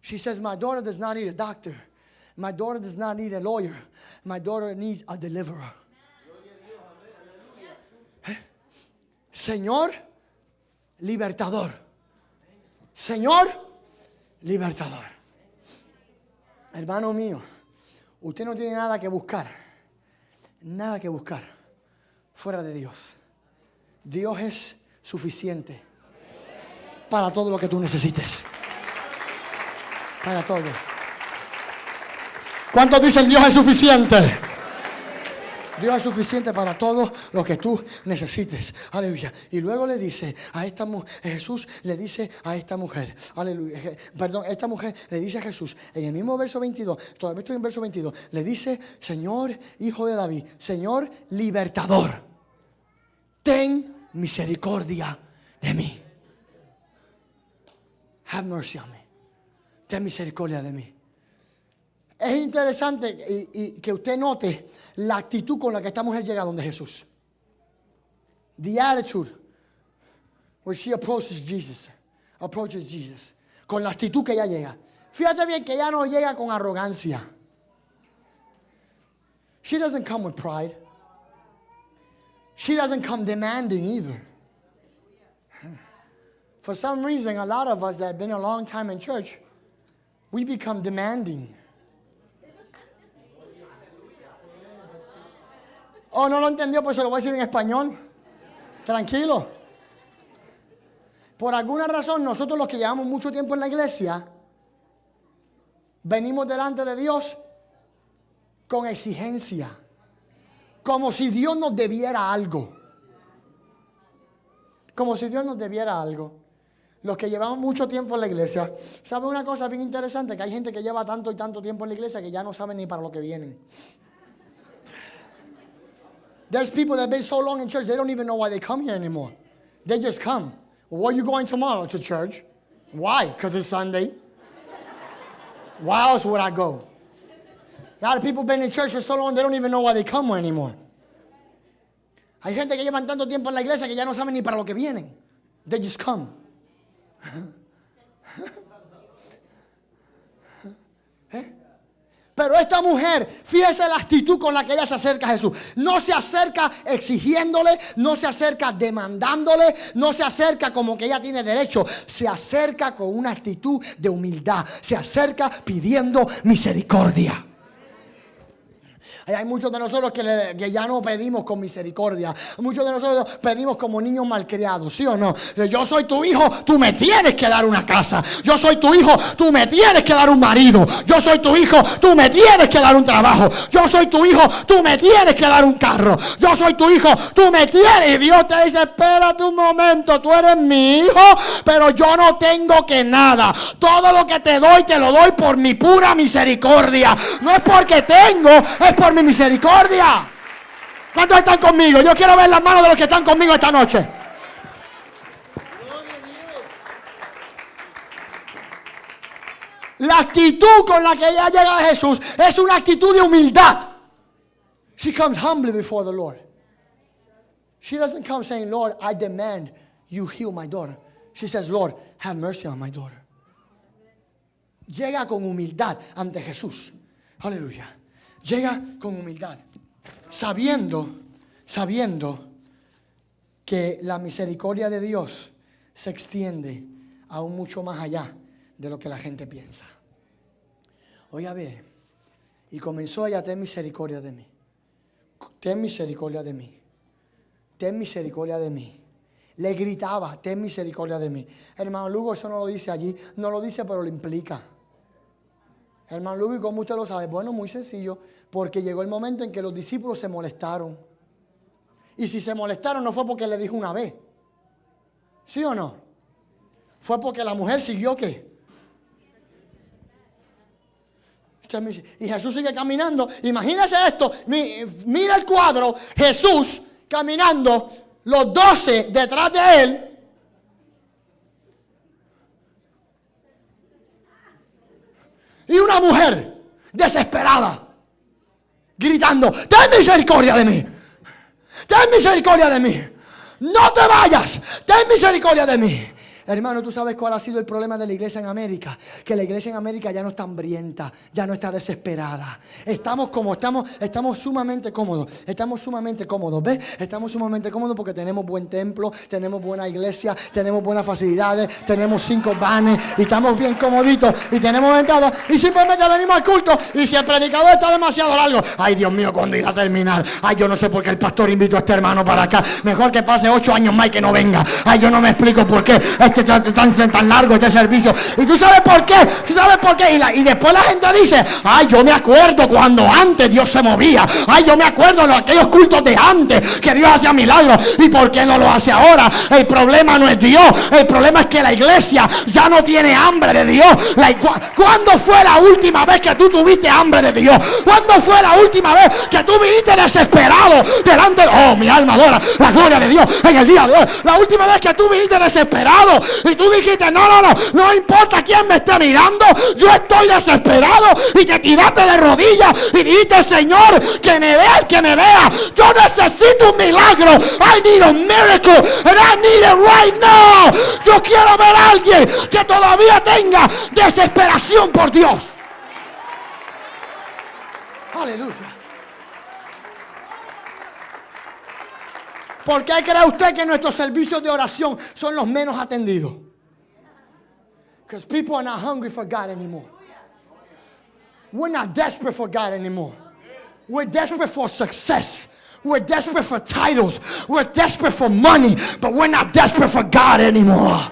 She says, My daughter does not need a doctor. My daughter does not need a lawyer. My daughter needs a deliverer. Señor, libertador. Señor, libertador. Hermano mío, usted no tiene nada que buscar, nada que buscar fuera de Dios. Dios es suficiente para todo lo que tú necesites. Para todo. ¿Cuántos dicen Dios es suficiente? Dios es suficiente para todo lo que tú necesites. Aleluya. Y luego le dice a esta mujer, Jesús le dice a esta mujer, aleluya, perdón, esta mujer le dice a Jesús, en el mismo verso 22, todavía estoy en verso 22, le dice, Señor, hijo de David, Señor, libertador, ten misericordia de mí. Have mercy on me. Ten misericordia de mí. Es interesante y, que usted note la actitud con la que esta mujer llega donde Jesús. The attitude where she approaches Jesus. Approaches Jesus. Con la actitud que ella llega. Fíjate bien que ella no llega con arrogancia. She doesn't come with pride. She doesn't come demanding either. For some reason, a lot of us that have been a long time in church, we become demanding. Oh, no lo entendió, pues se lo voy a decir en español. Tranquilo. Por alguna razón, nosotros los que llevamos mucho tiempo en la iglesia, venimos delante de Dios con exigencia. Como si Dios nos debiera algo. Como si Dios nos debiera algo. Los que llevamos mucho tiempo en la iglesia, ¿saben una cosa bien interesante? Que hay gente que lleva tanto y tanto tiempo en la iglesia que ya no saben ni para lo que vienen. There's people that have been so long in church, they don't even know why they come here anymore. They just come. Well, are you going tomorrow? To church. Why? Because it's Sunday. Why else would I go? A lot of people been in church for so long they don't even know why they come anymore. Hay gente que llevan tanto tiempo en la iglesia que ya no saben ni para lo que vienen. They just come. <laughs> Pero esta mujer, fíjese la actitud con la que ella se acerca a Jesús. No se acerca exigiéndole, no se acerca demandándole, no se acerca como que ella tiene derecho. Se acerca con una actitud de humildad. Se acerca pidiendo misericordia. Hay muchos de nosotros que, ya no pedimos con misericordia. Muchos de nosotros pedimos como niños malcriados, ¿sí o no? Yo soy tu hijo, tú me tienes que dar una casa. Yo soy tu hijo, tú me tienes que dar un marido. Yo soy tu hijo, tú me tienes que dar un trabajo. Yo soy tu hijo, tú me tienes que dar un carro. Yo soy tu hijo, tú me tienes. Y Dios te dice, espérate un momento, tú eres mi hijo, pero yo no tengo que nada. Todo lo que te doy, te lo doy por mi pura misericordia. No es porque tengo, es por mi misericordia. ¿Cuántos están conmigo? Yo quiero ver las manos de los que están conmigo esta noche. La actitud con la que ella llega a Jesús es una actitud de humildad. She comes humbly before the Lord. She doesn't come saying, Lord, I demand you heal my daughter. She says, Lord, have mercy on my daughter. Llega con humildad ante Jesús. Aleluya. Llega con humildad, sabiendo, sabiendo que la misericordia de Dios se extiende aún mucho más allá de lo que la gente piensa. Oiga bien, y comenzó ella, ten misericordia de mí. Ten misericordia de mí. Ten misericordia de mí. Le gritaba, ten misericordia de mí. Hermano Lugo, eso no lo dice allí. No lo dice, pero lo implica. Hermano Lugo, ¿y cómo usted lo sabe? Bueno, muy sencillo, porque llegó el momento en que los discípulos se molestaron. Y si se molestaron no fue porque le dijo una vez. ¿Sí o no? Fue porque la mujer siguió qué? Y Jesús sigue caminando. Imagínese esto. Mira el cuadro. Jesús caminando. Los doce detrás de él. Y una mujer desesperada, gritando, ten misericordia de mí, ten misericordia de mí, no te vayas, ten misericordia de mí. Hermano, tú sabes cuál ha sido el problema de la iglesia en América. Que la iglesia en América ya no está hambrienta, ya no está desesperada. Estamos como, estamos, estamos sumamente cómodos. Estamos sumamente cómodos, ¿ves? Estamos sumamente cómodos porque tenemos buen templo, tenemos buena iglesia, tenemos buenas facilidades, tenemos cinco vanes y estamos bien comoditos y tenemos entrada y simplemente venimos al culto y si el predicador está demasiado largo, ay Dios mío, cuando irá a terminar? Ay, yo no sé por qué el pastor invitó a este hermano para acá. Mejor que pase ocho años más y que no venga. Ay, yo no me explico por qué este tan, tan largo este servicio. Y tú sabes por qué, tú sabes por qué. Y, y después la gente dice, ay, yo me acuerdo cuando antes Dios se movía. Ay, yo me acuerdo de aquellos cultos de antes que Dios hacía milagros. ¿Y por qué no lo hace ahora? El problema no es Dios. El problema es que la iglesia ya no tiene hambre de Dios. La, ¿Cuándo fue la última vez que tú tuviste hambre de Dios? ¿Cuándo fue la última vez que tú viniste desesperado delante de... Oh, mi alma adora la gloria de Dios en el día de hoy. La última vez que tú viniste desesperado y tú dijiste, no, no, no, no importa quién me esté mirando, yo estoy desesperado. Y te tiraste de rodillas y dijiste, Señor, que me vea el que me vea. Yo necesito un milagro. I need a miracle and I need it right now. Yo quiero ver a alguien que todavía tenga desesperación por Dios. Aleluya. ¿Por qué cree usted que nuestros servicios de oración son los menos atendidos? Because people are not hungry for God anymore. We're not desperate for God anymore. We're desperate for success. We're desperate for titles. We're desperate for money. But we're not desperate for God anymore.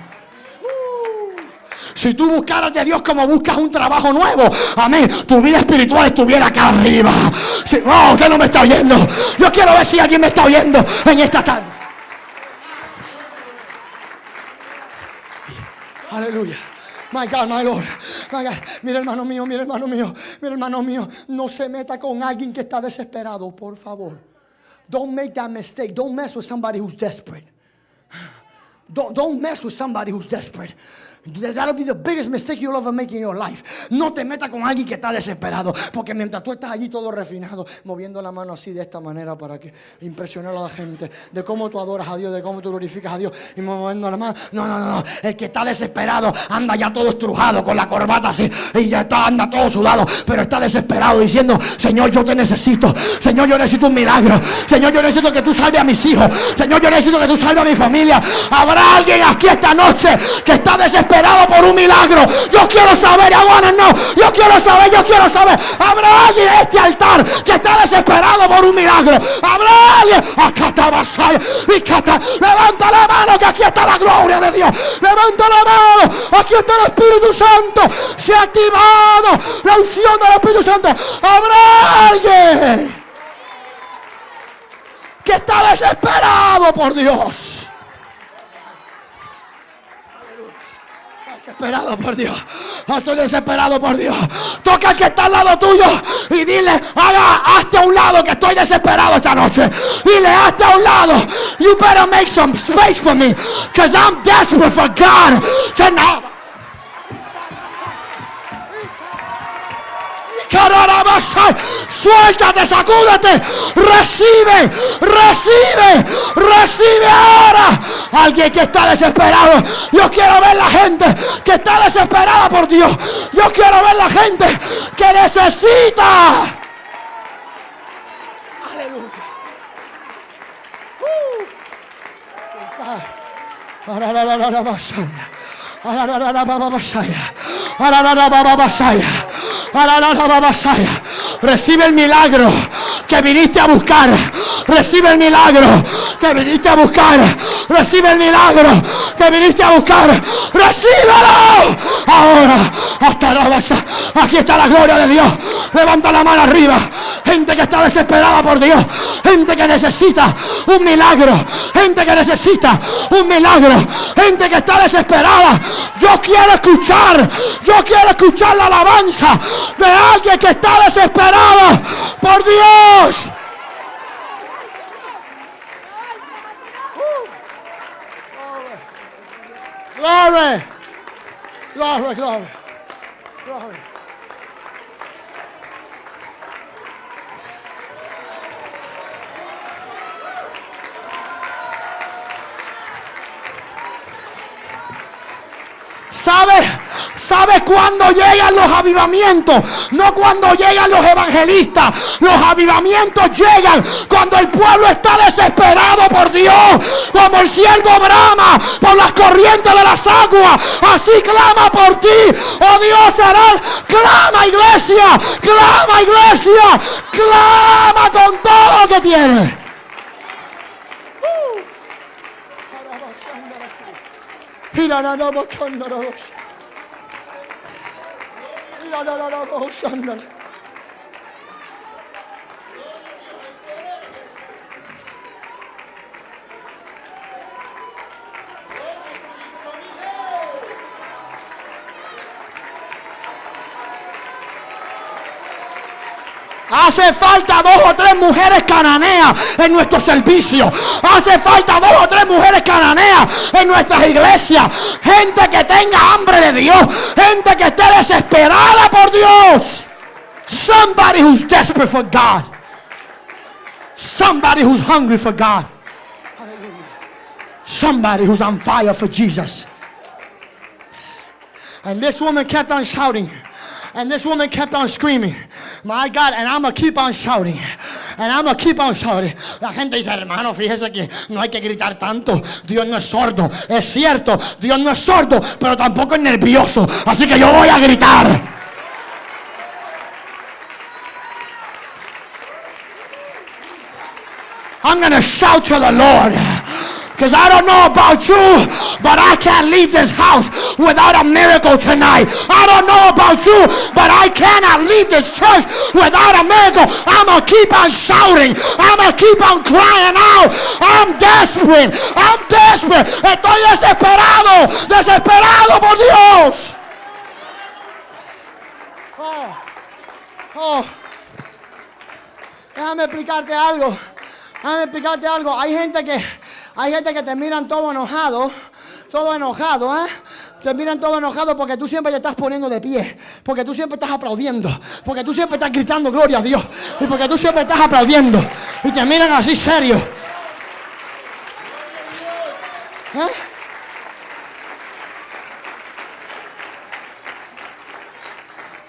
Si tú buscaras de Dios como buscas un trabajo nuevo, amén, tu vida espiritual estuviera acá arriba. Si, oh, usted no me está oyendo. Yo quiero ver si alguien me está oyendo en esta tarde. Aleluya. My God, my Lord. My God. Mira, hermano mío, mira, hermano mío, mira, hermano mío. No se meta con alguien que está desesperado, por favor. Don't make that mistake. Don't mess with somebody who's desperate. Don't, don't mess with somebody who's desperate. That'll be the biggest mistake you'll ever make in your life. No te metas con alguien que está desesperado. Porque mientras tú estás allí todo refinado, moviendo la mano así de esta manera para que impresionar a la gente, de cómo tú adoras a Dios, de cómo tú glorificas a Dios y moviendo la mano. No, no, no. El que está desesperado anda ya todo estrujado con la corbata así y ya está, anda todo sudado, pero está desesperado diciendo, Señor, yo te necesito. Señor, yo necesito un milagro. Señor, yo necesito que tú salves a mis hijos. Señor, yo necesito que tú salves a mi familia. Habrá alguien aquí esta noche que está desesperado por un milagro. Yo quiero saber, aguana no. Yo quiero saber, yo quiero saber. Habrá alguien en este altar que está desesperado por un milagro. Habrá alguien. Acá está Basaya. Y. Levanta la mano que aquí está la gloria de Dios. Levanta la mano. Aquí está el Espíritu Santo. Se ha activado la unción del Espíritu Santo. Habrá alguien que está desesperado por Dios. Desesperado por Dios. Estoy desesperado por Dios. Toca al que está al lado tuyo y dile, haga, hazte a un lado que estoy desesperado esta noche. Dile, hazte a un lado. You better make some space for me. Because I'm desperate for God. Say. Suéltate, sacúdete. Recibe, recibe, recibe ahora. Alguien que está desesperado. Yo quiero ver la gente que está desesperada por Dios. Yo quiero ver la gente que necesita. Aleluya. Uh. Recibe el milagro que viniste a buscar. Recibe el milagro que viniste a buscar. Recibe el milagro que viniste a buscar. Recíbelo. Ahora, hasta la base. Aquí está la gloria de Dios. Levanta la mano arriba. Gente que está desesperada por Dios. Gente que necesita un milagro. Gente que necesita un milagro. Gente que está desesperada. Yo quiero escuchar. Yo quiero escuchar la alabanza de alguien que está desesperado por Dios. Glory. Glory, glory. Glory. ¿Sabe? ¿Sabe cuándo llegan los avivamientos? No cuando llegan los evangelistas. Los avivamientos llegan cuando el pueblo está desesperado por Dios. Como el siervo brama por las corrientes de las aguas. Así clama por ti. Oh Dios será. Clama iglesia. Clama iglesia. Clama con todo lo que tiene. Hace falta dos o tres mujeres cananeas en nuestro servicio. Hace falta dos o tres mujeres cananeas en nuestras iglesias. Gente que tenga hambre de Dios. Gente que esté desesperada por Dios. Somebody who's desperate for God. Somebody who's hungry for God. Somebody who's on fire for Jesus. And this woman kept on shouting. And this woman kept on screaming, My God, and I'm going to keep on shouting. And I'm going to keep on shouting. La gente dice, hermano, fíjese que no hay que gritar tanto. Dios no es sordo. Es cierto, Dios no es sordo, pero tampoco es nervioso. Así que yo voy a gritar. I'm going to shout to the Lord. Because I don't know about you, but I can't leave this house without a miracle tonight. I don't know about you, but I cannot leave this church without a miracle. I'm going to keep on shouting. I'm going to keep on crying out. I'm desperate. I'm desperate. Estoy desesperado. Desesperado por Dios. Oh. Oh. Déjame explicarte algo. Déjame explicarte algo. Hay gente que hay gente que te miran todo enojado, todo enojado, ¿eh? Te miran todo enojado porque tú siempre te estás poniendo de pie. Porque tú siempre estás aplaudiendo. Porque tú siempre estás gritando gloria a Dios. Y porque tú siempre estás aplaudiendo. Y te miran así serio. ¿Eh?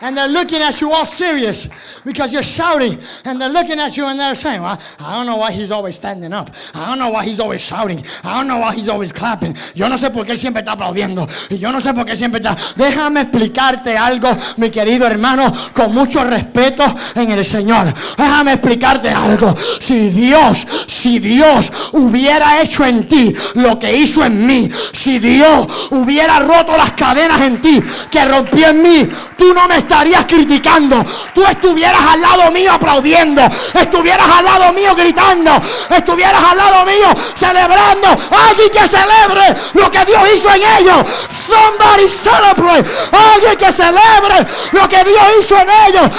And they're looking at you all serious because you're shouting and they're looking at you and they're saying, well, I don't know why he's always standing up. I don't know why he's always shouting. I don't know why he's always clapping. Yo no sé por qué siempre está aplaudiendo. Y yo no sé por qué siempre está. Déjame explicarte algo, mi querido hermano, con mucho respeto en el Señor. Déjame explicarte algo. Si Dios, si Dios hubiera hecho en ti lo que hizo en mí, si Dios hubiera roto las cadenas en ti que rompió en mí, tú no me estarías criticando. Tú estuvieras al lado mío aplaudiendo. Estuvieras al lado mío gritando. Estuvieras al lado mío celebrando. Alguien que celebre lo que Dios hizo en ellos. Somebody celebrate. Alguien que celebre lo que Dios hizo en ellos.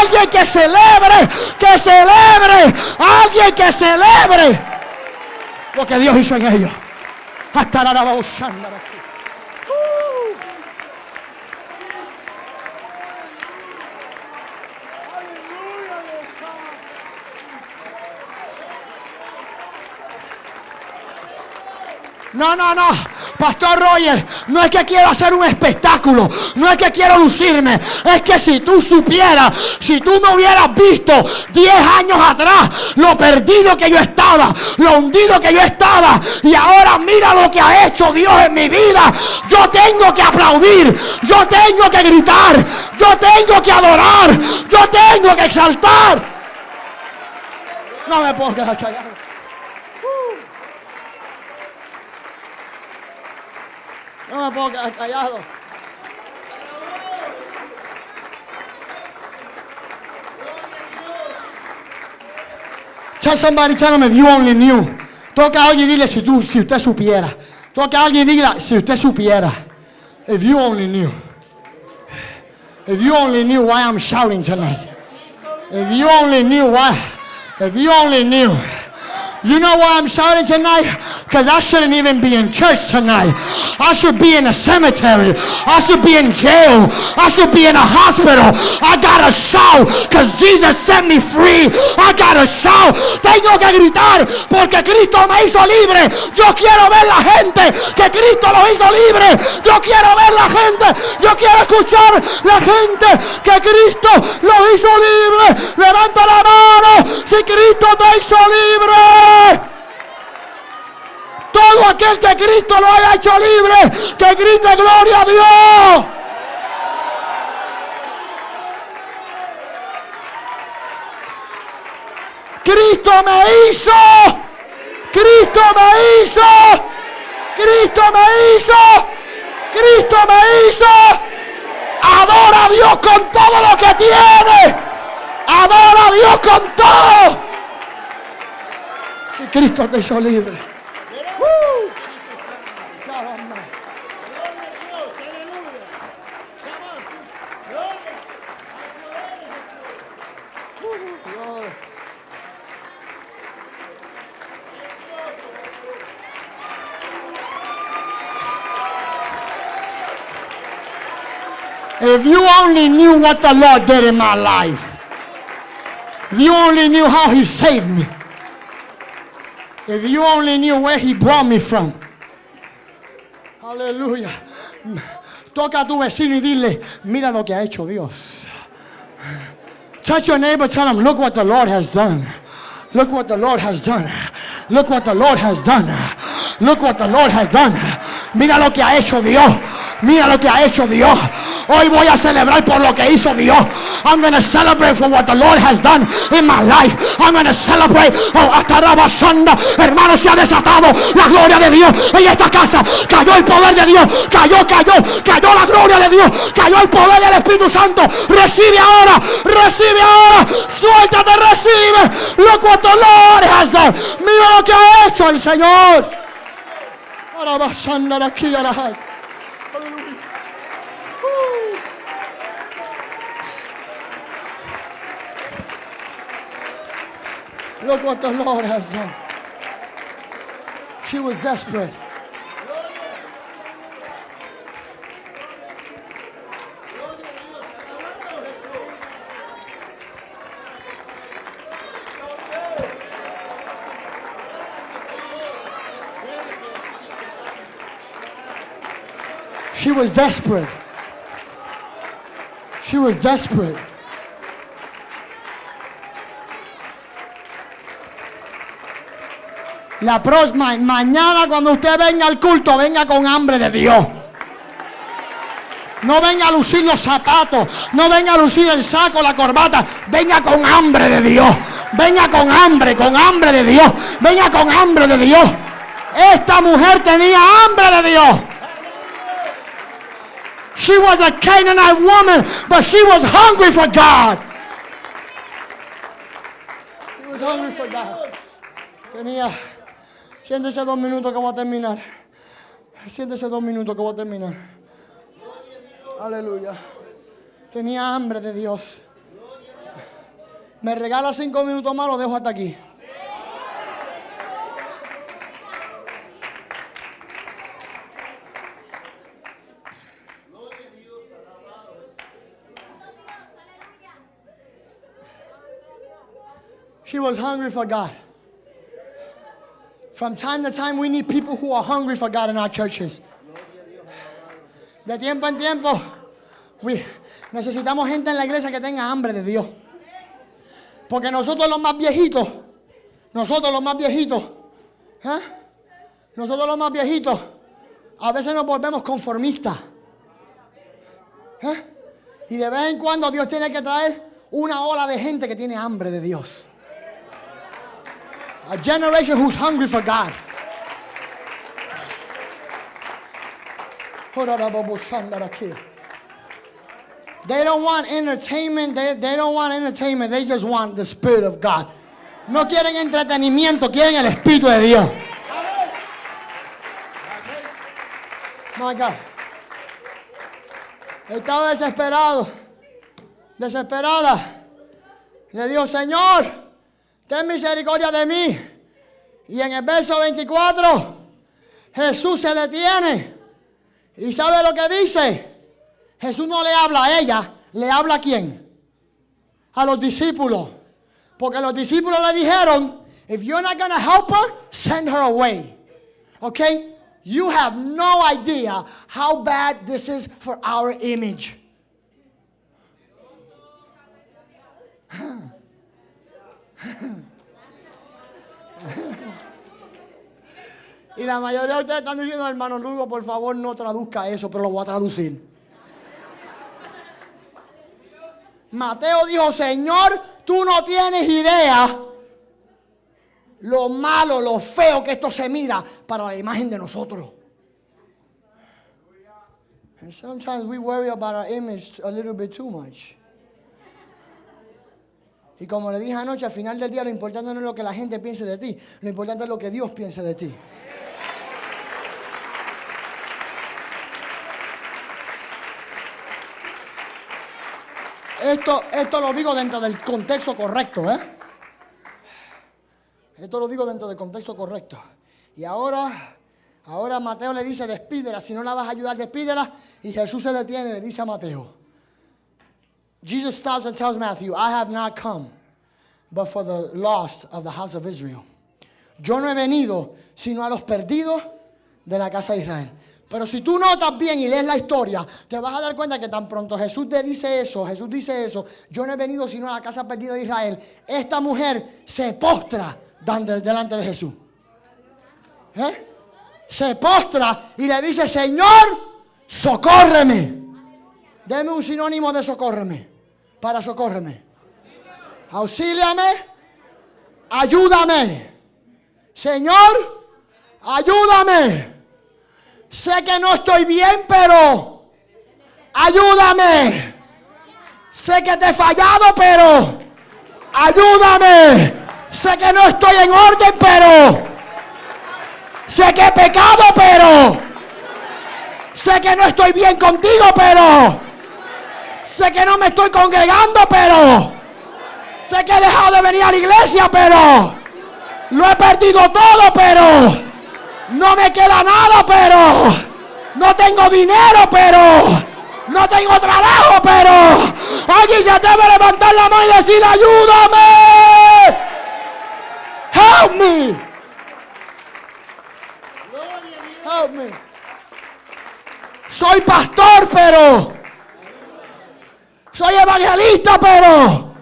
Alguien que celebre. Que celebre. Alguien que celebre lo que Dios hizo en ellos. Hasta la No, no, no. Pastor Roger, no es que quiero hacer un espectáculo, no es que quiero lucirme, es que si tú supieras, si tú me hubieras visto 10 años atrás, lo perdido que yo estaba, lo hundido que yo estaba, y ahora mira lo que ha hecho Dios en mi vida, yo tengo que aplaudir, yo tengo que gritar, yo tengo que adorar, yo tengo que exaltar. No me puedo quedar callado. No me puedo callado. Tell somebody, tell them if you only knew. Toca a alguien y dile si, tú, si usted supiera. Toca a alguien y dile si usted supiera. If you only knew. If you only knew why I'm shouting tonight. If you only knew why. If you only knew. You know why I'm shouting tonight? Because I shouldn't even be in church tonight. I should be in a cemetery. I should be in jail. I should be in a hospital. I gotta shout because Jesus set me free. I gotta shout. Tengo que gritar porque Cristo me hizo libre. Yo quiero ver la gente que Cristo lo hizo libre. Yo quiero ver la gente. Yo quiero escuchar la gente que Cristo lo hizo libre. Levanta la mano si Cristo te hizo libre. Todo aquel que Cristo lo haya hecho libre, que grite gloria a Dios. Cristo me hizo. Cristo me hizo. Cristo me hizo. Cristo me hizo. Adora a Dios con todo lo que tiene. Adora a Dios con todo. Si Cristo te hizo libre. Uh. Caramba. Gloria. If you only knew what the Lord did in my life, if you only knew how He saved me, if you only knew where He brought me from. Aleluya. Toca a tu vecino y dile, mira lo que ha hecho Dios. Touch your neighbor, tell him, look what the Lord has done. Look what the Lord has done. Look what the Lord has done. Look what the Lord has done. Mira lo que ha hecho Dios. Mira lo que ha hecho Dios. Hoy voy a celebrar por lo que hizo Dios. I'm going to celebrate for what the Lord has done in my life. I'm going to celebrate. Oh, hasta Rabasanda. Hermano, se ha desatado la gloria de Dios en esta casa. Cayó el poder de Dios. Cayó, cayó, cayó la gloria de Dios. Cayó el poder del Espíritu Santo. Recibe ahora. Recibe ahora. Suéltate, recibe. Look what the Lord has done. Mira lo que ha hecho el Señor. Rabasanda aquí a la Look what the Lord has done. She was desperate. She was desperate. She was desperate. La próxima, mañana cuando usted venga al culto, venga con hambre de Dios. No venga a lucir los zapatos, no venga a lucir el saco, la corbata, venga con hambre de Dios. Venga con hambre, con hambre de Dios. Venga con hambre de Dios. Esta mujer tenía hambre de Dios. She was a Canaanite woman, but she was hungry for God. She was hungry for God. Tenía, siéntese dos minutos que voy a terminar. Siéntese dos minutos que voy a terminar. Aleluya. Tenía hambre de Dios. Me regala cinco minutos más, lo dejo hasta aquí. She was hungry for God. From time to time, we need people who are hungry for God in our churches. De tiempo en tiempo, necesitamos gente en la iglesia que tenga hambre de Dios. Porque nosotros los más viejitos, nosotros los más viejitos, ¿eh? nosotros los más viejitos, a veces nos volvemos conformistas. ¿eh? Y de vez en cuando Dios tiene que traer una ola de gente que tiene hambre de Dios. A generation who's hungry for God. They don't want entertainment. They, they don't want entertainment. They just want the Spirit of God. No quieren entretenimiento, quieren el Espíritu de Dios. My God. Estaba desesperado. Desesperada. Le dijo, Señor, ten misericordia de mí. Y en el verso 24, Jesús se detiene. ¿Y sabe lo que dice? Jesús no le habla a ella, le habla a quién? A los discípulos. Porque los discípulos le dijeron, if you're not going to help her, send her away. Okay? You have no idea how bad this is for our image. Y la mayoría de ustedes están diciendo, hermano Lugo, por favor no traduzca eso, pero lo voy a traducir. Mateo dijo, Señor, tú no tienes idea lo malo, lo feo que esto se mira para la imagen de nosotros. And sometimes we worry about our image a little bit too much. Y como le dije anoche, al final del día lo importante no es lo que la gente piense de ti, lo importante es lo que Dios piense de ti. Esto, esto lo digo dentro del contexto correcto, ¿eh? Esto lo digo dentro del contexto correcto. Y ahora, ahora Mateo le dice, despídela, si no la vas a ayudar, despídela. Y Jesús se detiene y le dice a Mateo, Jesus stops and tells Matthew, I have not come, but for the lost of the house of Israel. Yo no he venido, sino a los perdidos de la casa de Israel. Pero si tú notas bien y lees la historia, te vas a dar cuenta que tan pronto Jesús te dice eso, Jesús dice eso, yo no he venido sino a la casa perdida de Israel. Esta mujer se postra delante de Jesús. ¿Eh? Se postra y le dice, Señor, socórreme. Deme un sinónimo de socórreme, para socórreme. Auxíliame, ayúdame. Señor, ayúdame. Sé que no estoy bien, pero ayúdame. Sé que te he fallado, pero ayúdame. Sé que no estoy en orden, pero sé que he pecado, pero sé que no estoy bien contigo, pero sé que no me estoy congregando, pero sé que he dejado de venir a la iglesia, pero lo he perdido todo, pero no me queda nada, pero no tengo dinero, pero no tengo trabajo, pero alguien se atreve a levantar la mano y decir, ayúdame. Help me. Help me. Soy pastor, pero soy evangelista, pero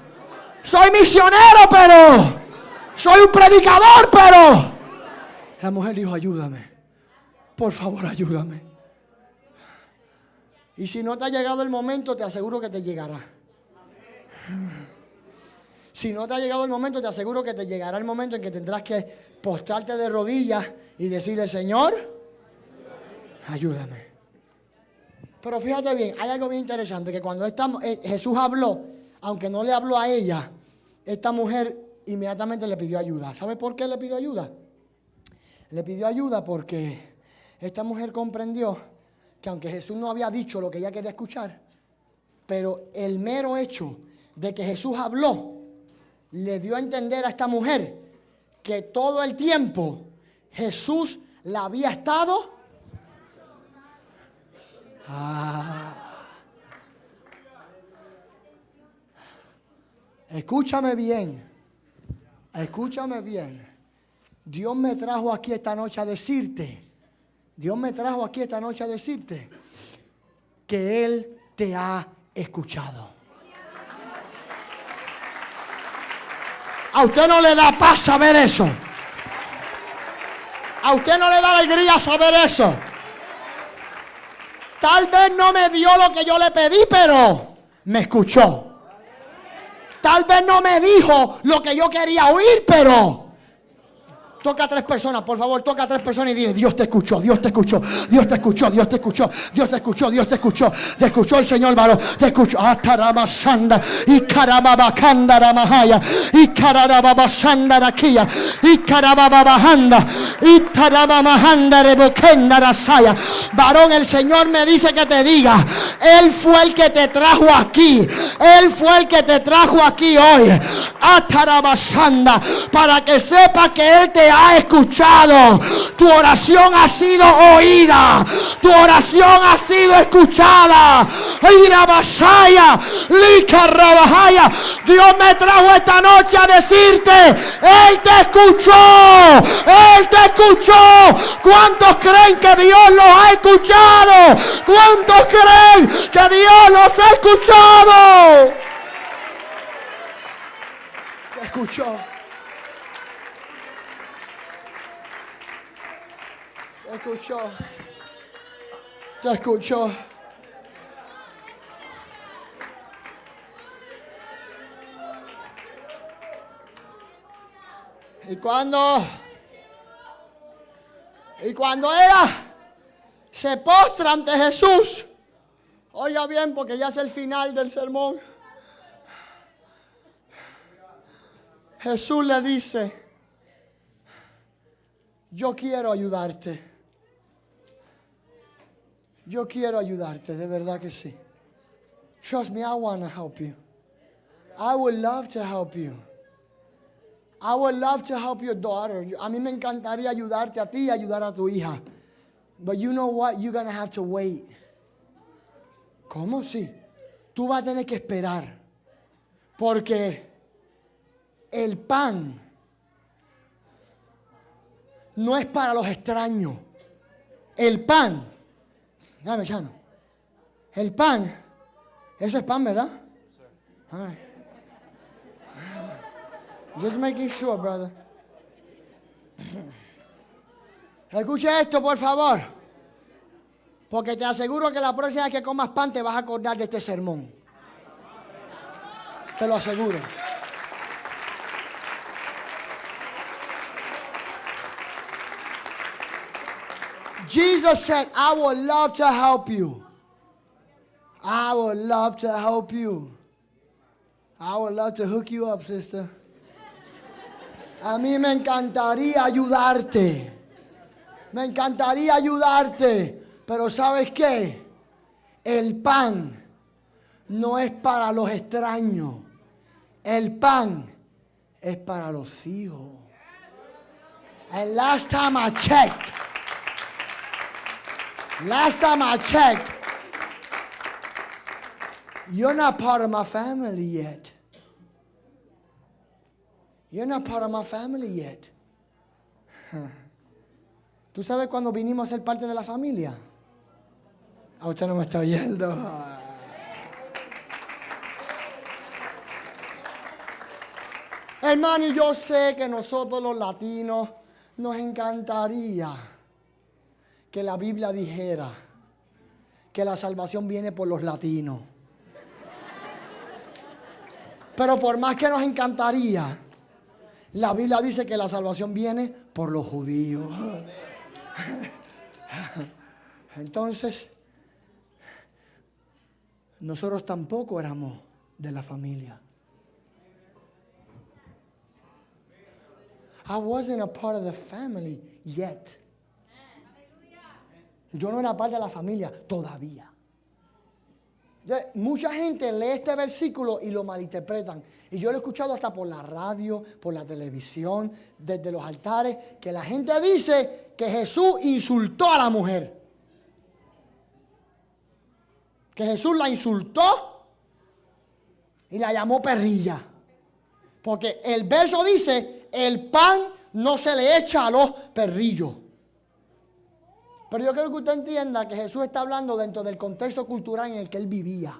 soy misionero, pero soy un predicador, pero la mujer dijo, ayúdame, por favor, ayúdame. Y si no te ha llegado el momento, te aseguro que te llegará. Si no te ha llegado el momento, te aseguro que te llegará el momento en que tendrás que postrarte de rodillas y decirle, Señor, ayúdame. Pero fíjate bien, hay algo bien interesante, que cuando eh, Jesús habló, aunque no le habló a ella, esta mujer inmediatamente le pidió ayuda. ¿Sabe por qué le pidió ayuda? Le pidió ayuda porque esta mujer comprendió que aunque Jesús no había dicho lo que ella quería escuchar, pero el mero hecho de que Jesús habló, le dio a entender a esta mujer que todo el tiempo Jesús la había estado. Ah. Escúchame bien, escúchame bien. Dios me trajo aquí esta noche a decirte, Dios me trajo aquí esta noche a decirte que Él te ha escuchado. A usted no le da paz saber eso. A usted no le da alegría saber eso. Tal vez no me dio lo que yo le pedí, pero me escuchó. Tal vez no me dijo lo que yo quería oír, pero Toca a tres personas, por favor, toca a tres personas y dile, Dios te escuchó, Dios te escuchó, Dios te escuchó, Dios te escuchó, Dios te escuchó, Dios te escuchó, te escuchó el Señor varón, te escuchó. Ataramasanda, y ramahaya, y rakia, y carababajanda, y tarabamahanda rebokenda rasaya. Varón, el Señor me dice que te diga, Él fue el que te trajo aquí, Él fue el que te trajo aquí hoy. Ataramasanda, para que sepa que Él te ha escuchado. Tu oración ha sido oída. Tu oración ha sido escuchada. Dios me trajo esta noche a decirte, Él te escuchó. Él te escuchó. ¿Cuántos creen que Dios los ha escuchado? ¿Cuántos creen que Dios los ha escuchado? Escuchó. Escuchó. Te escuchó. Y cuando y cuando ella se postra ante Jesús, oiga bien porque ya es el final del sermón. Jesús le dice, yo quiero ayudarte. Yo quiero ayudarte, de verdad que sí. Trust me, I want to help you. I would love to help you. I would love to help your daughter. A mí me encantaría ayudarte a ti y ayudar a tu hija. But you know what? You're going to have to wait. ¿Cómo sí? Tú vas a tener que esperar. Porque el pan no es para los extraños. El pan Dame, Chano. El pan. Eso es pan, ¿verdad? Ay. Just making sure, brother. <coughs> Escucha esto, por favor. Porque te aseguro que la próxima vez que comas pan te vas a acordar de este sermón. Te lo aseguro. Jesus said, I would love to help you. I would love to help you. I would love to hook you up, sister. A mí me encantaría ayudarte. Me encantaría ayudarte. Pero ¿sabes qué? El pan no es para los extraños. El pan es para los hijos. And last time I checked, Last time I checked, you're not part of my family yet. You're not part of my family yet. <laughs> ¿Tú sabes cuando vinimos a ser parte de la familia? A usted no me está oyendo. <laughs> Hermano, yo sé que nosotros los latinos nos encantaría que la Biblia dijera que la salvación viene por los latinos. Pero por más que nos encantaría, la Biblia dice que la salvación viene por los judíos. Entonces, nosotros tampoco éramos de la familia. I wasn't a part of the family yet. Yo no era parte de la familia todavía. Mucha gente lee este versículo y lo malinterpretan. Y yo lo he escuchado hasta por la radio, por la televisión, desde los altares, que la gente dice que Jesús insultó a la mujer. Que Jesús la insultó y la llamó perrilla. Porque el verso dice, el pan no se le echa a los perrillos. Pero yo quiero que usted entienda que Jesús está hablando dentro del contexto cultural en el que él vivía.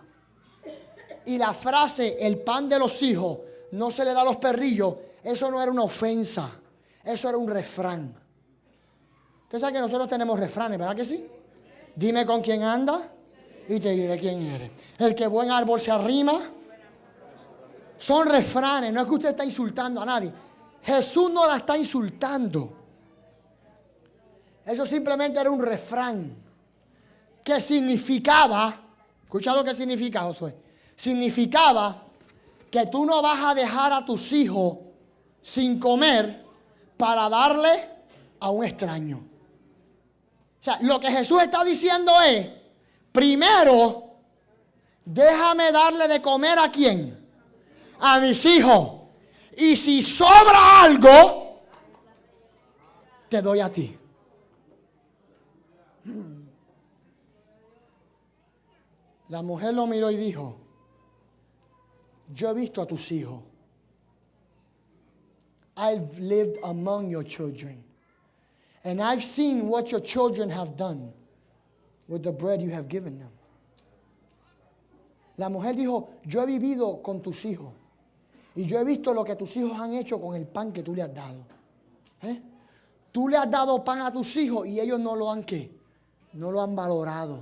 Y la frase, el pan de los hijos, no se le da a los perrillos, eso no era una ofensa, eso era un refrán. Usted sabe que nosotros tenemos refranes, ¿verdad que sí? Dime con quién anda y te diré quién eres. El que buen árbol se arrima. Son refranes, no es que usted está insultando a nadie. Jesús no la está insultando. Eso simplemente era un refrán que significaba, escucha lo que significa Josué, significaba que tú no vas a dejar a tus hijos sin comer para darle a un extraño. O sea, lo que Jesús está diciendo es, primero, déjame darle de comer a quién? A mis hijos. Y si sobra algo, te doy a ti. La mujer lo miró y dijo, yo he visto a tus hijos. I've lived among your children. And I've seen what your children have done with the bread you have given them. La mujer dijo, yo he vivido con tus hijos. Y yo he visto lo que tus hijos han hecho con el pan que tú le has dado. ¿Eh? Tú le has dado pan a tus hijos y ellos no lo han qué? No lo han valorado.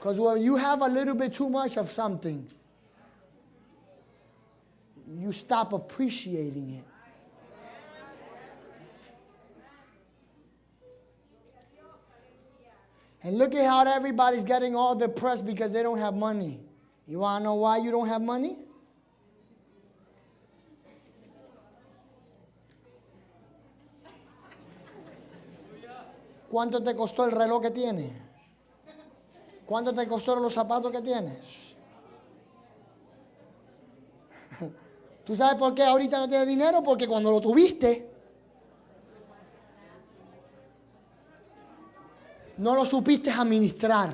Because when you have a little bit too much of something, you stop appreciating it. And look at how everybody's getting all depressed because they don't have money. You want to know why you don't have money? ¿Cuánto te costó el reloj que tienes? ¿Cuánto te costaron los zapatos que tienes? <laughs> ¿Tú sabes por qué ahorita no tienes dinero? Porque cuando lo tuviste, no lo supiste administrar.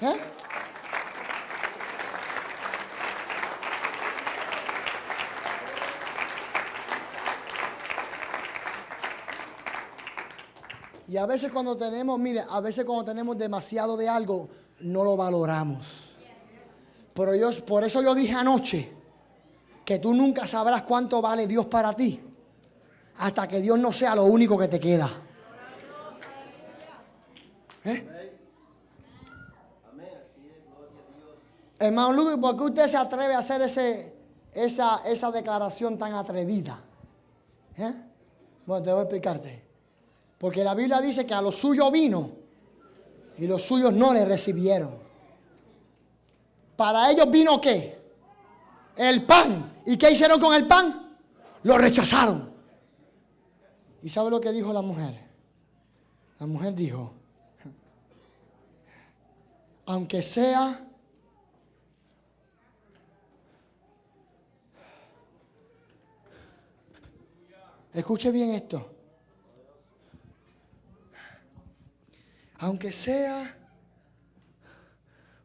¿Eh? Y a veces cuando tenemos, mire, a veces cuando tenemos demasiado de algo, no lo valoramos. Pero yo, por eso yo dije anoche que tú nunca sabrás cuánto vale Dios para ti hasta que Dios no sea lo único que te queda. ¿Eh? Hermano Luis, ¿por qué usted se atreve a hacer ese, esa, esa declaración tan atrevida? ¿Eh? Bueno, te voy a explicarte. Porque la Biblia dice que a los suyos vino y los suyos no le recibieron. Para ellos vino qué? El pan. ¿Y qué hicieron con el pan? Lo rechazaron. ¿Y sabe lo que dijo la mujer? La mujer dijo, aunque sea Escuche bien esto. Aunque sea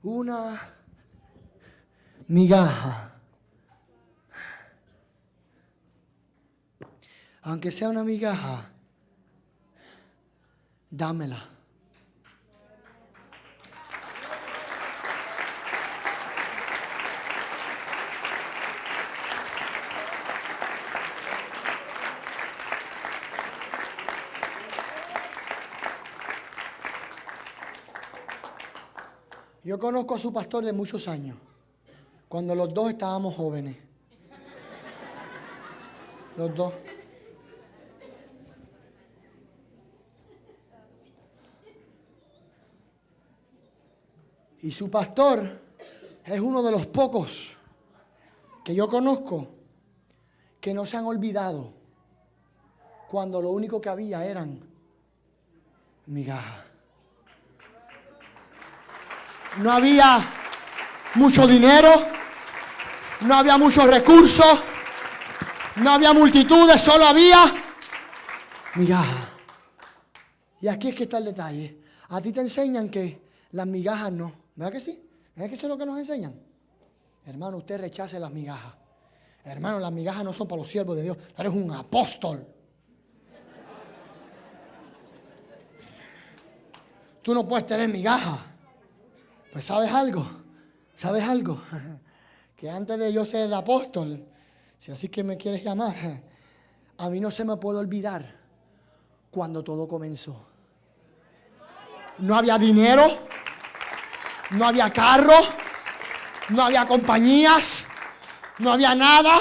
una migaja, aunque sea una migaja, dámela. Yo conozco a su pastor de muchos años, cuando los dos estábamos jóvenes. Los dos. Y su pastor es uno de los pocos que yo conozco que no se han olvidado cuando lo único que había eran migajas. No había mucho dinero, no había muchos recursos, no había multitudes, solo había migajas. Y aquí es que está el detalle. A ti te enseñan que las migajas no. ¿Verdad que sí? ¿Verdad que eso es lo que nos enseñan? Hermano, usted rechace las migajas. Hermano, las migajas no son para los siervos de Dios. Tú eres un apóstol. Tú no puedes tener migajas. Pues sabes algo, sabes algo, <laughs> que antes de yo ser apóstol, si así que me quieres llamar, <laughs> a mí no se me puede olvidar cuando todo comenzó. No había dinero, no había carro, no había compañías, no había nada.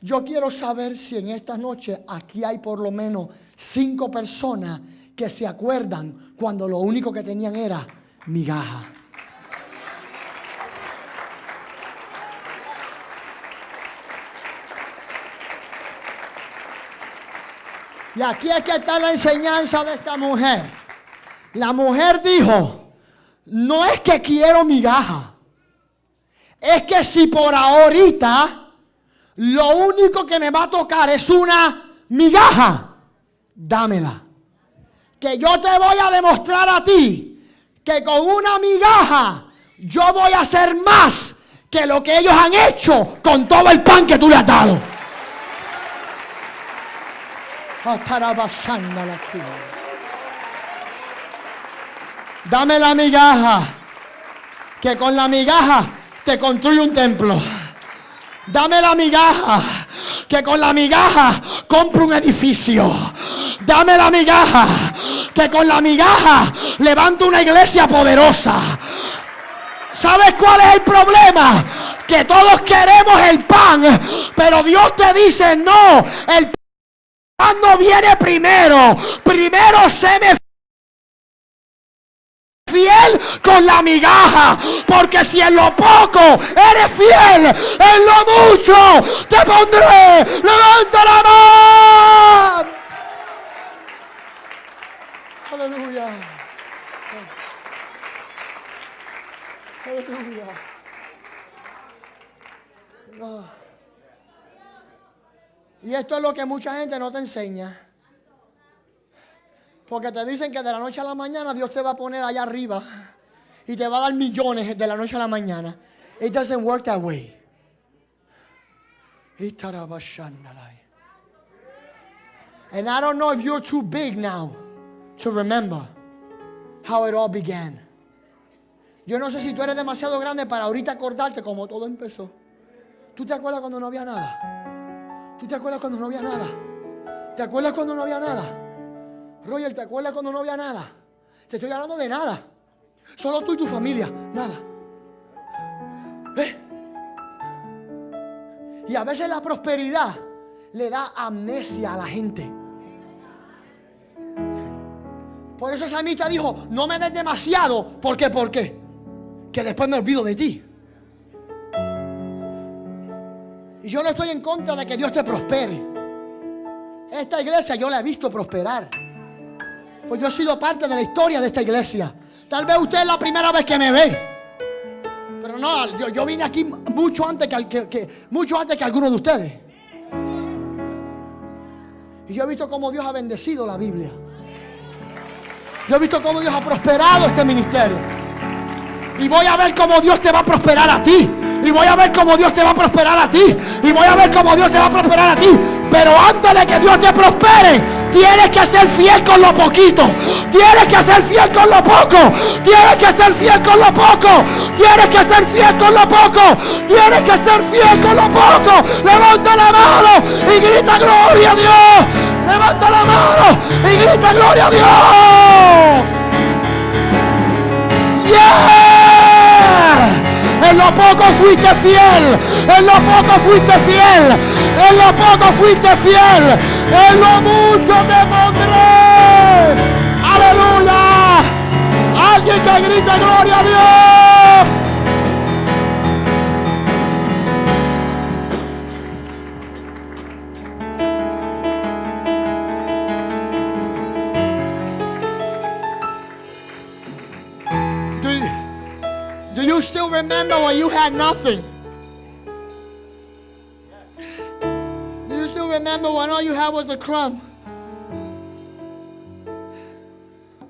Yo quiero saber si en esta noche aquí hay por lo menos cinco personas que se acuerdan cuando lo único que tenían era migaja. Y aquí es que está la enseñanza de esta mujer. La mujer dijo, no es que quiero migaja. Es que si por ahorita lo único que me va a tocar es una migaja, dámela. Que yo te voy a demostrar a ti que con una migaja yo voy a hacer más que lo que ellos han hecho con todo el pan que tú le has dado. Dame la migaja, que con la migaja te construye un templo. Dame la migaja, que con la migaja compro un edificio. Dame la migaja, que con la migaja levanto una iglesia poderosa. ¿Sabes cuál es el problema? Que todos queremos el pan, pero Dios te dice, no, el pan no viene primero. Primero se me fiel con la migaja, porque si en lo poco eres fiel, en lo mucho te pondré. Levanta la mano. Aleluya. Aleluya. Y esto es lo que mucha gente no te enseña. Porque te dicen que de la noche a la mañana Dios te va a poner allá arriba y te va a dar millones de la noche a la mañana. It doesn't work that way. And I don't know if you're too big now to remember how it all began. Yo no sé si tú eres demasiado grande para ahorita acordarte cómo todo empezó. ¿Tú te acuerdas cuando no había nada? ¿Tú te acuerdas cuando no había nada? ¿Te acuerdas cuando no había nada? Roger, ¿te acuerdas cuando no había nada? Te estoy hablando de nada. Solo tú y tu familia, nada. ¿Ves? Y a veces la prosperidad le da amnesia a la gente. Por eso esa amistad dijo, no me des demasiado. ¿Por qué? ¿Por qué? Que después me olvido de ti. Y yo no estoy en contra de que Dios te prospere. Esta iglesia yo la he visto prosperar. Pues yo he sido parte de la historia de esta iglesia. Tal vez usted es la primera vez que me ve. Pero no, yo, vine aquí mucho antes que, mucho antes que alguno de ustedes. Y yo he visto cómo Dios ha bendecido la Biblia. Yo he visto cómo Dios ha prosperado este ministerio. Y voy a ver cómo Dios te va a prosperar a ti. Y voy a ver cómo Dios te va a prosperar a ti. Y voy a ver cómo Dios te va a prosperar a ti. Pero antes de que Dios te prospere, tienes que ser fiel con lo poquito. Tienes que ser fiel con lo poco. Tienes que ser fiel con lo poco. Tienes que ser fiel con lo poco. Tienes que ser fiel con lo poco. Levanta la mano y grita gloria a Dios. Levanta la mano y grita gloria a Dios. En lo poco fuiste fiel. En lo poco fuiste fiel. En lo poco fuiste fiel. En lo mucho te pondré. Aleluya. Alguien que grite gloria a Dios. Remember when you had nothing? You still remember when all you had was a crumb?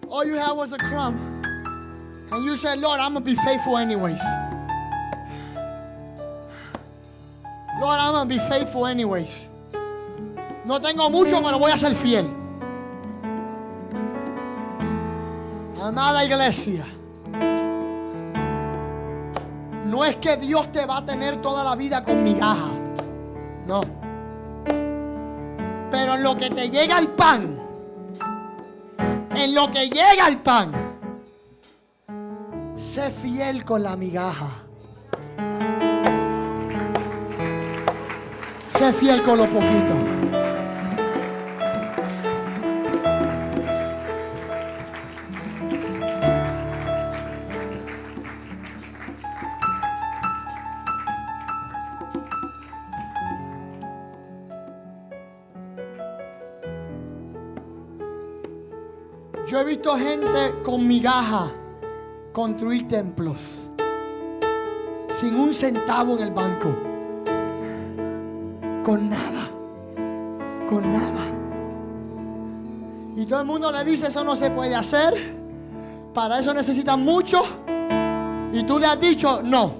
All you had was a crumb. And you said, Lord, I'm going to be faithful anyways. Lord, I'm going to be faithful anyways. No tengo mucho, pero voy a ser fiel. Amada iglesia. No es que Dios te va a tener toda la vida con migaja. No. Pero en lo que te llega el pan, en lo que llega el pan, sé fiel con la migaja. Sé fiel con lo poquito. Visto gente con migaja construir templos sin un centavo en el banco. Con nada. Con nada. Y todo el mundo le dice, eso no se puede hacer. Para eso necesitan mucho. Y tú le has dicho, no.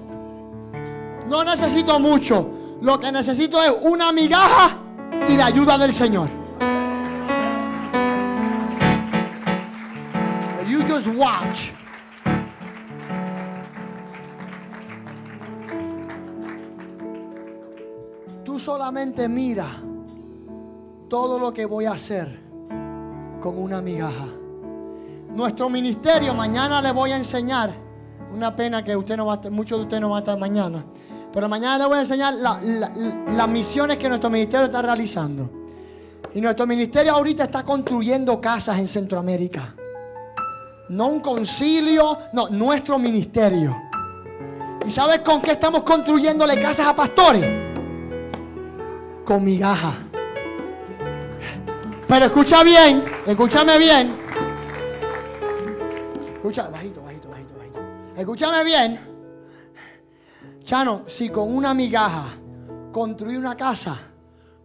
No necesito mucho. Lo que necesito es una migaja y la ayuda del Señor. Just watch. Tú solamente mira todo lo que voy a hacer con una migaja. Nuestro ministerio, mañana le voy a enseñar. Una pena que usted no va a muchos de ustedes no van a estar mañana. Pero mañana le voy a enseñar la- la- las misiones que nuestro ministerio está realizando. Y nuestro ministerio ahorita está construyendo casas en Centroamérica. No un concilio, no, nuestro ministerio. ¿Y sabes con qué estamos construyéndole casas a pastores? Con migaja. Pero escucha bien, escúchame bien. Escucha, bajito, bajito, bajito, bajito. Escúchame bien. Chano, si con una migaja construí una casa,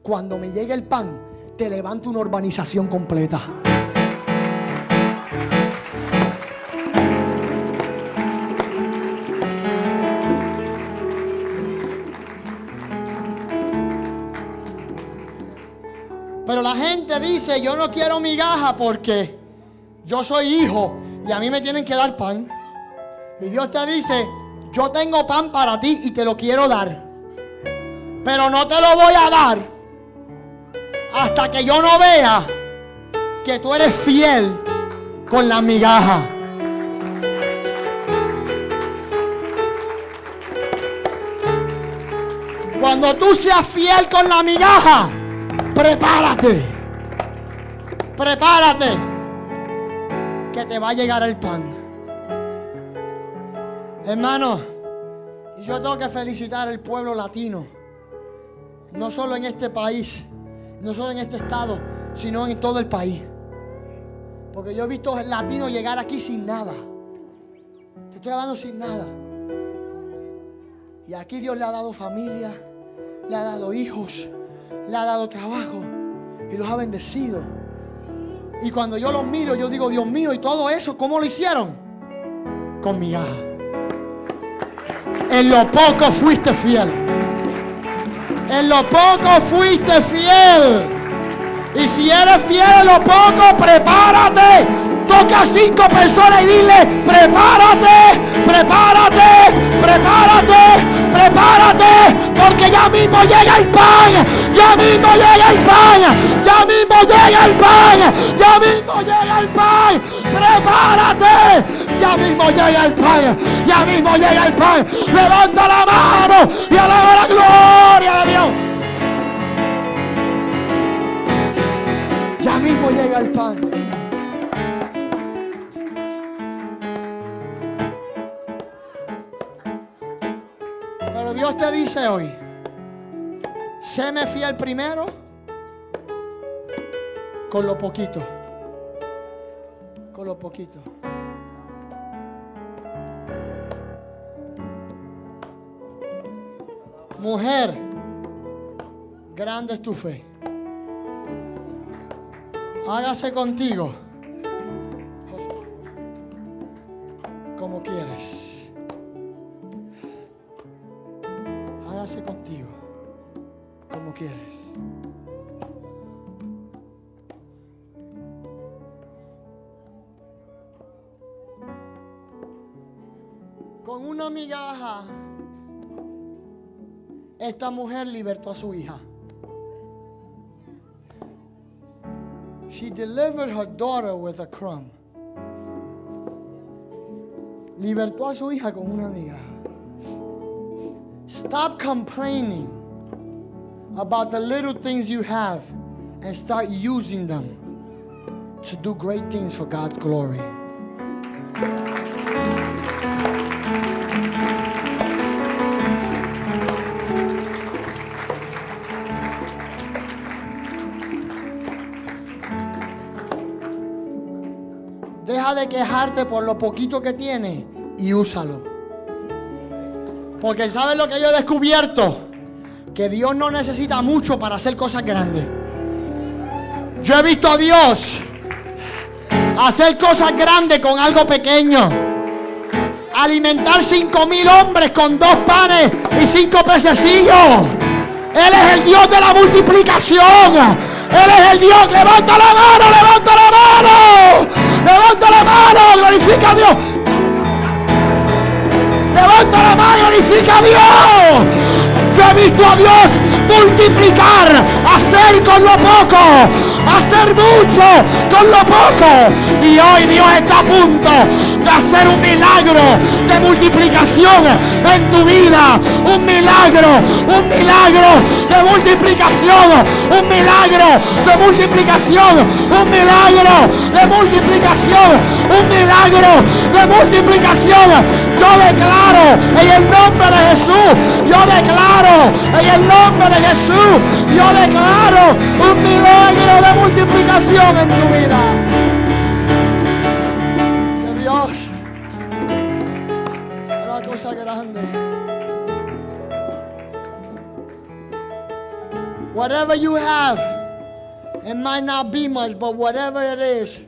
cuando me llegue el pan, te levanto una urbanización completa. Gente dice, yo no quiero migaja porque yo soy hijo y a mí me tienen que dar pan. Y Dios te dice, yo tengo pan para ti y te lo quiero dar. Pero no te lo voy a dar hasta que yo no vea que tú eres fiel con la migaja. Cuando tú seas fiel con la migaja, prepárate. Prepárate. Que te va a llegar el pan. Hermano, y yo tengo que felicitar al pueblo latino. No solo en este país, no solo en este estado, sino en todo el país. Porque yo he visto latinos llegar aquí sin nada. Te estoy hablando sin nada. Y aquí Dios le ha dado familia, le ha dado hijos, le ha dado trabajo y los ha bendecido. Y cuando yo los miro, yo digo, Dios mío, ¿y todo eso cómo lo hicieron? Con migaja. En lo poco fuiste fiel. En lo poco fuiste fiel. Y si eres fiel en lo poco, prepárate. Toca a cinco personas y dile, prepárate, prepárate, prepárate, prepárate, porque ya mismo llega el pan, ya mismo llega el pan, ya mismo llega el pan, ya mismo llega el pan, prepárate, ya mismo llega el pan, ya mismo llega el pan, levanta la mano y alaba la gloria de Dios. Ya mismo llega el pan. Dios te dice hoy, séme fiel primero con lo poquito. Con lo poquito. Mujer, grande es tu fe. Hágase contigo como quieres. Hágase contigo como quieres. Con una migaja, esta mujer libertó a su hija. She delivered her daughter with a crumb. Libertó a su hija con una amiga. Stop complaining about the little things you have and start using them to do great things for God's glory. Deja de quejarte por lo poquito que tienes y úsalo. Porque ¿sabes lo que yo he descubierto? Que Dios no necesita mucho para hacer cosas grandes. Yo he visto a Dios hacer cosas grandes con algo pequeño. Alimentar cinco mil hombres con dos panes y cinco pececillos. Él es el Dios de la multiplicación. Él es el Dios. Levanta la mano, levanta la mano. Levanta la mano, glorifica a Dios. Levanta la mano, glorifica a Dios. Yo he visto a Dios multiplicar, hacer con lo poco, hacer mucho con lo poco. Y hoy Dios está a punto de hacer un milagro de multiplicación en tu vida. Un milagro, un milagro de multiplicación, un milagro de multiplicación, un milagro de multiplicación, un milagro de multiplicación. Yo declaro en el nombre de Jesús, yo declaro en el nombre de Jesús, yo declaro un milagro de multiplicación en tu vida. Whatever you have, it might not be much, but whatever it is,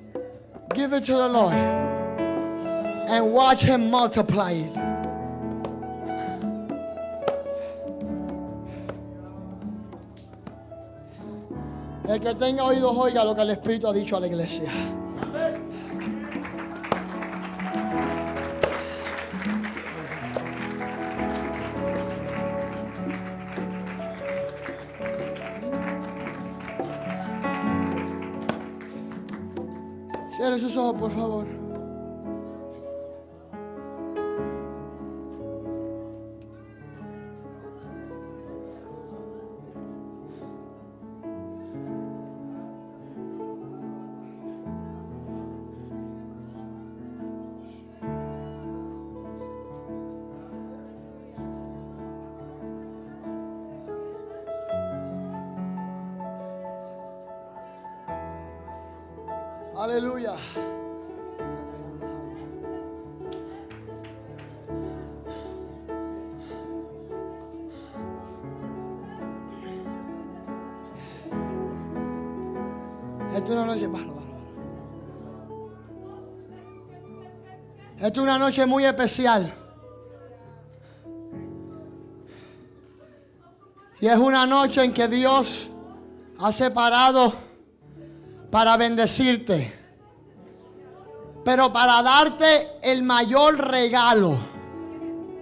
give it to the Lord and watch Him multiply it. El que tenga oídos oiga lo que el Espíritu ha dicho a la iglesia. Cierre sus ojos, por favor. Esta es una noche, es una noche muy especial. Y es una noche en que Dios ha separado para bendecirte. Pero para darte el mayor regalo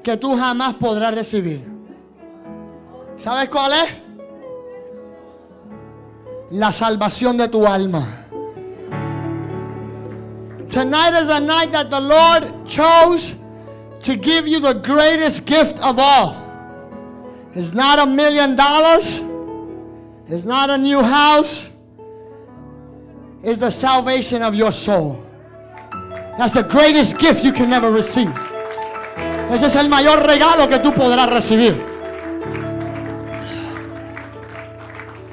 que tú jamás podrás recibir. ¿Sabes cuál es? La salvación de tu alma. Tonight is a night that the Lord chose to give you the greatest gift of all. It's not a million dollars. It's not a new house. It's the salvation of your soul. That's the greatest gift you can ever receive. Ese es el mayor regalo que tú podrás recibir.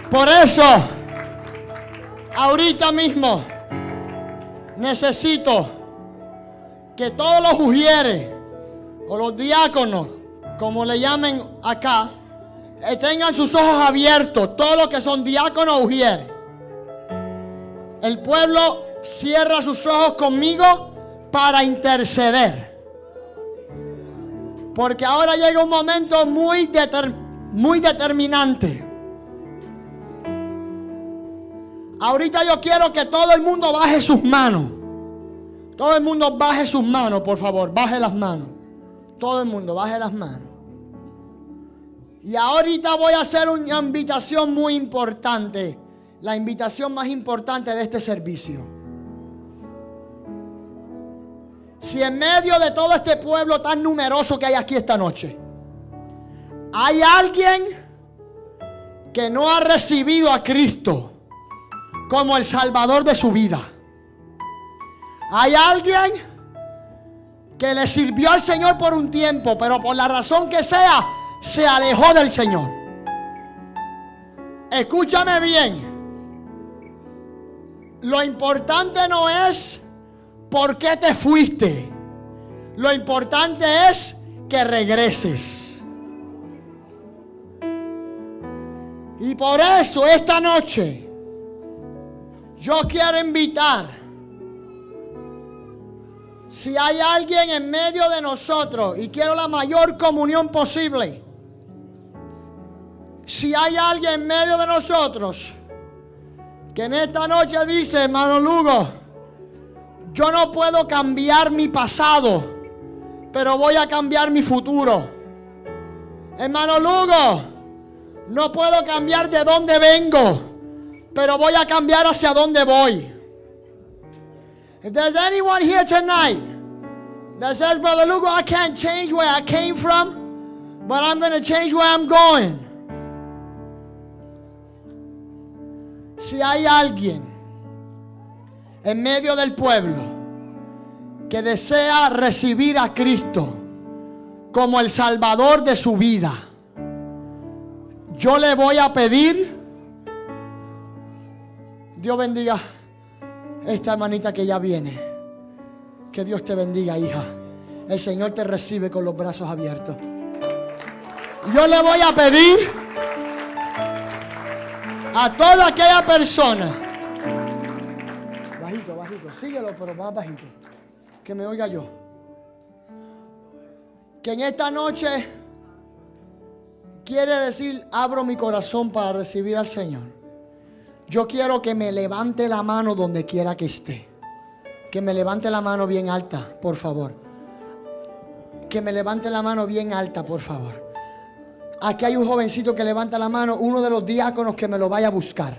Por eso, ahorita mismo, necesito que todos los ujieres o los diáconos, como le llamen acá, eh, tengan sus ojos abiertos, todos los que son diáconos ujieres. El pueblo cierra sus ojos conmigo para interceder. Porque ahora llega un momento muy, muy determinante. Ahorita yo quiero que todo el mundo baje sus manos. Todo el mundo baje sus manos, por favor. Baje las manos. Todo el mundo baje las manos. Y ahorita voy a hacer una invitación muy importante. La invitación más importante de este servicio. Si en medio de todo este pueblo tan numeroso que hay aquí esta noche, hay alguien que no ha recibido a Cristo como el Salvador de su vida. Hay alguien que le sirvió al Señor por un tiempo, pero por la razón que sea, se alejó del Señor. Escúchame bien. Lo importante no es por qué te fuiste. Lo importante es que regreses. Y por eso esta noche yo quiero invitar, si hay alguien en medio de nosotros y quiero la mayor comunión posible, si hay alguien en medio de nosotros que en esta noche dice, hermano Lugo, yo no puedo cambiar mi pasado, pero voy a cambiar mi futuro. Hermano Lugo, no puedo cambiar de dónde vengo, pero voy a cambiar hacia dónde voy. If there's anyone here tonight that says, Brother Lugo, I can't change where I came from, but I'm going to change where I'm going. Si hay alguien en medio del pueblo que desea recibir a Cristo como el Salvador de su vida, yo le voy a pedir, Dios bendiga esta hermanita que ya viene. Que Dios te bendiga, hija. El Señor te recibe con los brazos abiertos. Yo le voy a pedir a toda aquella persona. Bajito, bajito. Síguelo, pero más bajito. Que me oiga yo. Que en esta noche quiere decir, abro mi corazón para recibir al Señor. Yo quiero que me levante la mano donde quiera que esté. Que me levante la mano bien alta, por favor. Que me levante la mano bien alta, por favor. Aquí hay un jovencito que levanta la mano, uno de los diáconos que me lo vaya a buscar.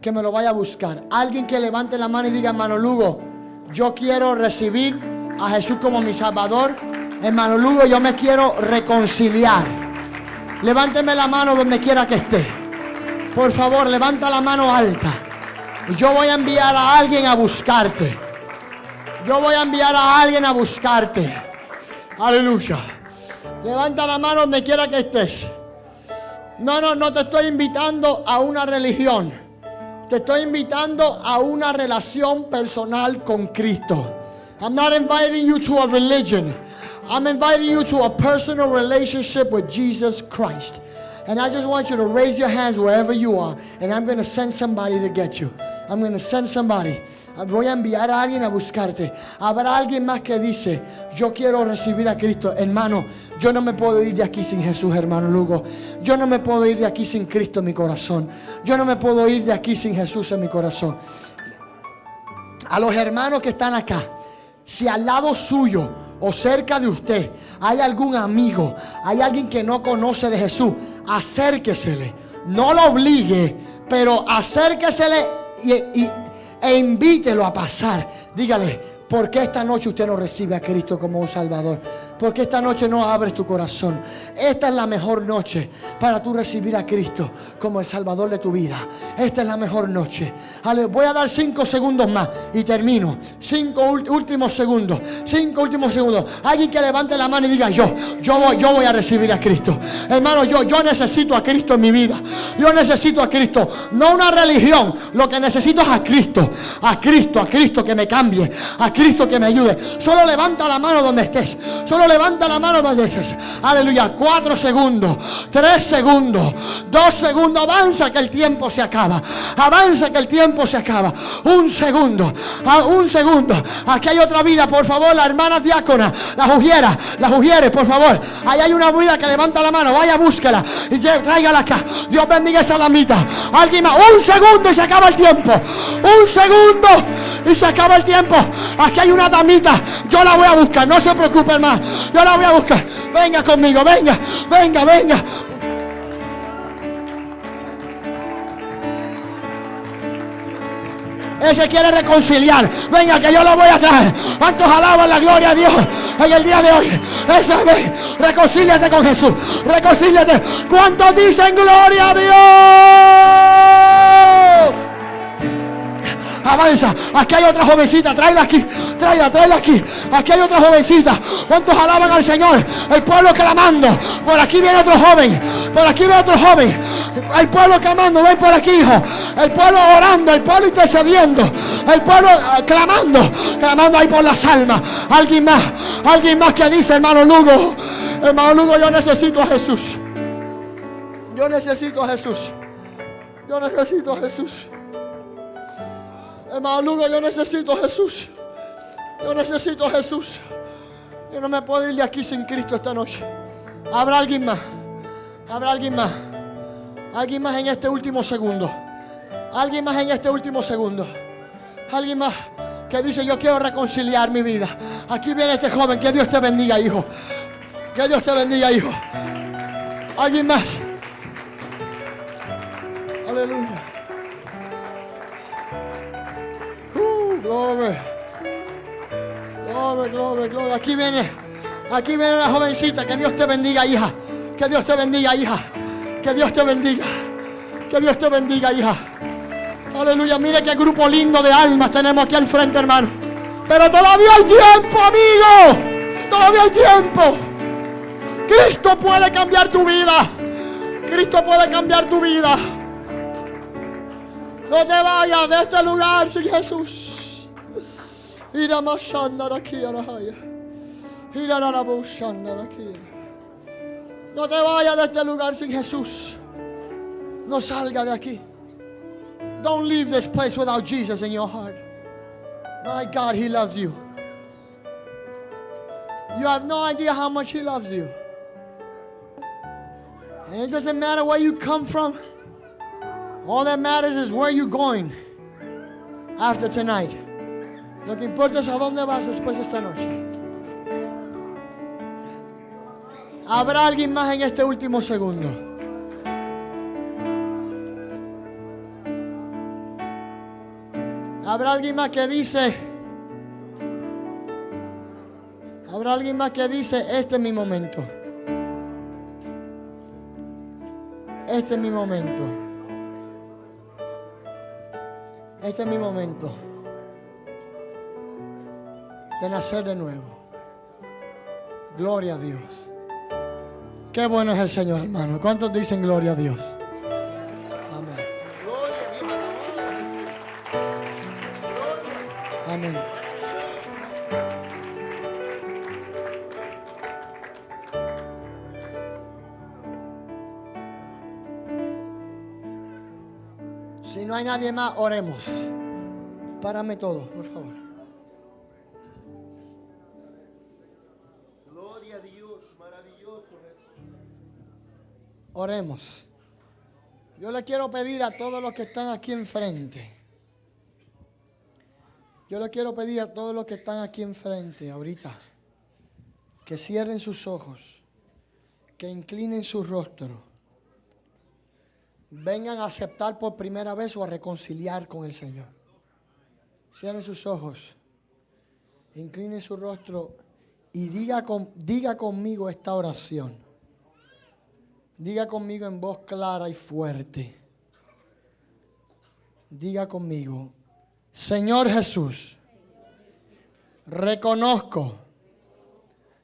Que me lo vaya a buscar. Alguien que levante la mano y diga, hermano Lugo, yo quiero recibir a Jesús como mi Salvador. Hermano Lugo, yo me quiero reconciliar. Levánteme la mano donde quiera que esté. Por favor, levanta la mano alta. Yo voy a enviar a alguien a buscarte. Yo voy a enviar a alguien a buscarte. Aleluya. Levanta la mano donde quiera que estés. No, no, no te estoy invitando a una religión. Te estoy invitando a una relación personal con Cristo. I'm not inviting you to a religion. I'm inviting you to a personal relationship with Jesus Christ. And I just want you to raise your hands wherever you are. And I'm going to send somebody to get you. I'm going to send somebody. Voy a enviar a alguien a buscarte. Habrá alguien más que dice, yo quiero recibir a Cristo. Hermano, yo no me puedo ir de aquí sin Jesús, hermano Lugo. Yo no me puedo ir de aquí sin Cristo en mi corazón. Yo no me puedo ir de aquí sin Jesús en mi corazón. A los hermanos que están acá, si al lado suyo o cerca de usted hay algún amigo, hay alguien que no conoce de Jesús, acérquesele. No lo obligue, pero acérquesele y, e invítelo a pasar. Dígale, ¿por qué esta noche usted no recibe a Cristo como un Salvador? ¿Por qué esta noche no abres tu corazón? Esta es la mejor noche para tú recibir a Cristo como el Salvador de tu vida. Esta es la mejor noche. Voy a dar cinco segundos más y termino. Cinco últimos segundos. Cinco últimos segundos. Alguien que levante la mano y diga yo, yo voy, yo voy a recibir a Cristo. Hermano, yo, yo necesito a Cristo en mi vida. Yo necesito a Cristo. No una religión. Lo que necesito es a Cristo. A Cristo, a Cristo que me cambie. A Cristo que me ayude. Solo levanta la mano donde estés. Solo levanta la mano donde estés. Aleluya. Cuatro segundos. Tres segundos. Dos segundos. Avanza que el tiempo se acaba. Avanza que el tiempo se acaba. Un segundo. Ah, un segundo. Aquí hay otra vida. Por favor, la hermana diácona. La jugiera. La jugieres, por favor. Ahí hay una vida que levanta la mano. Vaya, búsquela. Y tráigala acá. Dios bendiga esa damita. Alguien más. Un segundo y se acaba el tiempo. Un segundo y se acaba el tiempo. Aquí hay una damita. Yo la voy a buscar. No se preocupe, hermano. Yo la voy a buscar. Venga conmigo. Venga. Venga, venga. Él se quiere reconciliar. Venga, que yo lo voy a traer. ¿Cuántos alaban la gloria a Dios en el día de hoy? Esa vez, reconcíliate con Jesús. Reconcíliate. ¿Cuántos dicen gloria a Dios? Avanza. Aquí hay otra jovencita. Tráela aquí. Tráela, tráela aquí. Aquí hay otra jovencita. ¿Cuántos alaban al Señor? El pueblo clamando. Por aquí viene otro joven. Por aquí viene otro joven. El pueblo clamando. Ven por aquí, hijo. El pueblo orando. El pueblo intercediendo. El pueblo eh, clamando. Clamando ahí por las almas. Alguien más. Alguien más que dice, hermano Lugo. Hermano Lugo, yo necesito a Jesús. Yo necesito a Jesús. Yo necesito a Jesús. Hermano yo necesito Jesús. Yo necesito Jesús. Yo no me puedo ir de aquí sin Cristo esta noche. Habrá alguien más. Habrá alguien más. Alguien más en este último segundo. Alguien más en este último segundo. Alguien más que dice yo quiero reconciliar mi vida. Aquí viene este joven. Que Dios te bendiga, hijo. Que Dios te bendiga, hijo. Alguien más. Aleluya. Gloria. Gloria, gloria, gloria. Aquí viene, aquí viene la jovencita. Que Dios te bendiga, hija. Que Dios te bendiga, hija. Que Dios te bendiga. Que Dios te bendiga, hija. Aleluya. Mire qué grupo lindo de almas tenemos aquí al frente, hermano. Pero todavía hay tiempo, amigo. Todavía hay tiempo. Cristo puede cambiar tu vida. Cristo puede cambiar tu vida. No te vayas de este lugar sin Jesús. No te vayas de este lugar sin Jesús. No salga de aquí. Don't leave this place without Jesus in your heart. My God, He loves you. You have no idea how much He loves you. And it doesn't matter where you come from. All that matters is where you're going after tonight. Lo que importa es a dónde vas después de esta noche. Habrá alguien más en este último segundo. Habrá alguien más que dice. Habrá alguien más que dice, este es mi momento. Este es mi momento. Este es mi momento de nacer de nuevo. Gloria a Dios. Qué bueno es el Señor, hermano. ¿Cuántos dicen gloria a Dios? Amén. Amén. Si no hay nadie más, oremos. Párame todo, por favor. Oremos. Yo le quiero pedir a todos los que están aquí enfrente. Yo le quiero pedir a todos los que están aquí enfrente ahorita que cierren sus ojos, que inclinen su rostro, vengan a aceptar por primera vez o a reconciliar con el Señor. Cierren sus ojos, inclinen su rostro y diga, con, diga conmigo esta oración. Diga conmigo en voz clara y fuerte. Diga conmigo, Señor Jesús, reconozco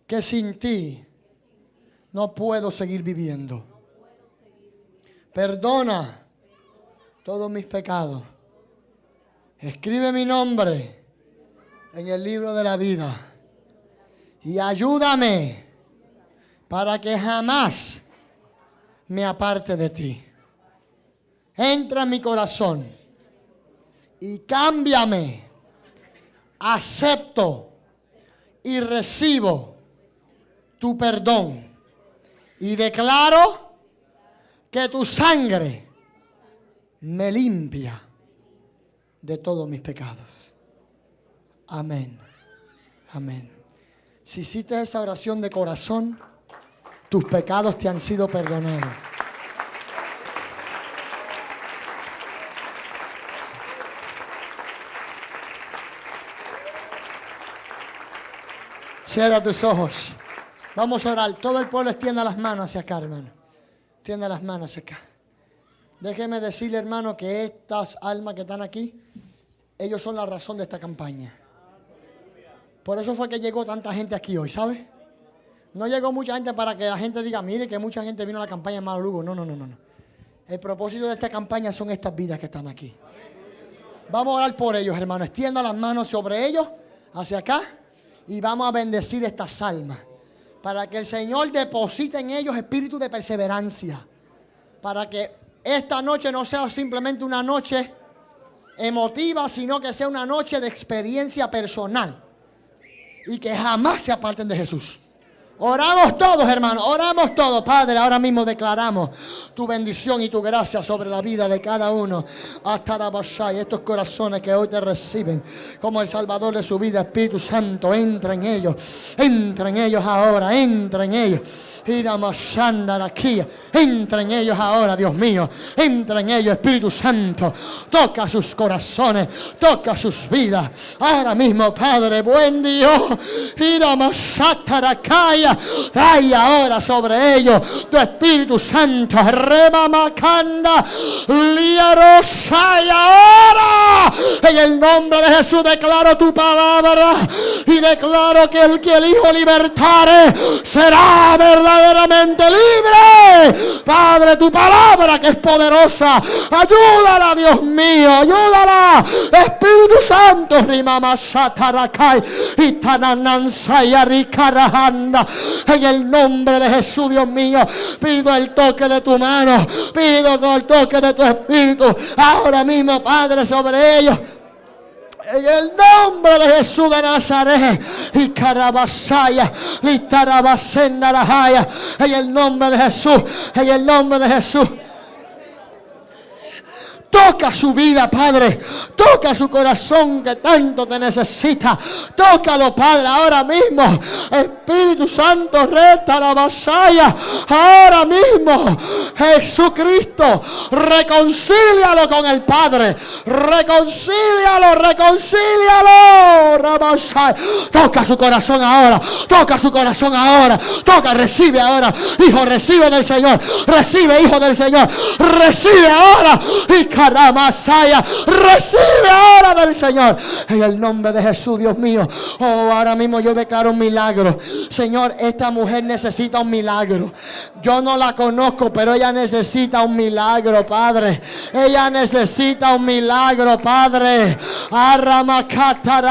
que sin ti no puedo seguir viviendo. Perdona todos mis pecados. Escribe mi nombre en el libro de la vida. Y ayúdame para que jamás me aparte de ti. Entra en mi corazón y cámbiame. Acepto y recibo tu perdón. Y declaro que tu sangre me limpia de todos mis pecados. Amén. Amén. Si hiciste esa oración de corazón, tus pecados te han sido perdonados. Cierra tus ojos. Vamos a orar. Todo el pueblo extienda las manos hacia acá, hermano. Extienda las manos hacia acá. Déjeme decirle, hermano, que estas almas que están aquí, ellos son la razón de esta campaña. Por eso fue que llegó tanta gente aquí hoy, ¿sabe? No llegó mucha gente para que la gente diga, mire que mucha gente vino a la campaña de Lugo. No, no, no, no. no. El propósito de esta campaña son estas vidas que están aquí. Vamos a orar por ellos, hermano. Extienda las manos sobre ellos, hacia acá, y vamos a bendecir estas almas. Para que el Señor deposite en ellos espíritu de perseverancia. Para que esta noche no sea simplemente una noche emotiva, sino que sea una noche de experiencia personal. Y que jamás se aparten de Jesús. Oramos todos, hermanos, oramos todos, Padre. Ahora mismo declaramos tu bendición y tu gracia sobre la vida de cada uno. Hasta la estos corazones que hoy te reciben como el Salvador de su vida, Espíritu Santo, entra en ellos, entra en ellos ahora, entra en ellos. Entra en ellos ahora, Dios mío. Entra en ellos, Espíritu Santo. Toca sus corazones, toca sus vidas. Ahora mismo, Padre, buen Dios. Iramasatarakaya. Hay ahora sobre ellos tu Espíritu Santo. Remamacanda. Liarosay ahora. En el nombre de Jesús declaro tu palabra. Y declaro que el que el Hijo libertare será verdad verdaderamente libre. Padre, tu palabra que es poderosa. Ayúdala, Dios mío, ayúdala. Espíritu Santo, Rimama Satarakai y En el nombre de Jesús, Dios mío, pido el toque de tu mano, pido el toque de tu espíritu. Ahora mismo, Padre, sobre ellos. En el nombre de Jesús de Nazaret. Y Carabasaya. Y Tarabasenda la En el nombre de Jesús. En el nombre de Jesús. Toca su vida, Padre. Toca su corazón que tanto te necesita. Tócalo, Padre, ahora mismo. Espíritu Santo, resta la vasalla. Ahora mismo. Jesucristo, reconcílialo con el Padre. Reconcílialo, reconcílialo. Toca su corazón ahora. Toca su corazón ahora. Toca, recibe ahora. Hijo, recibe del Señor. Recibe, hijo del Señor. Recibe ahora. Y Masaya. Recibe ahora del Señor. En el nombre de Jesús, Dios mío. Oh, ahora mismo yo declaro un milagro. Señor, esta mujer necesita un milagro. Yo no la conozco, pero ella necesita un milagro, Padre. Ella necesita un milagro, Padre.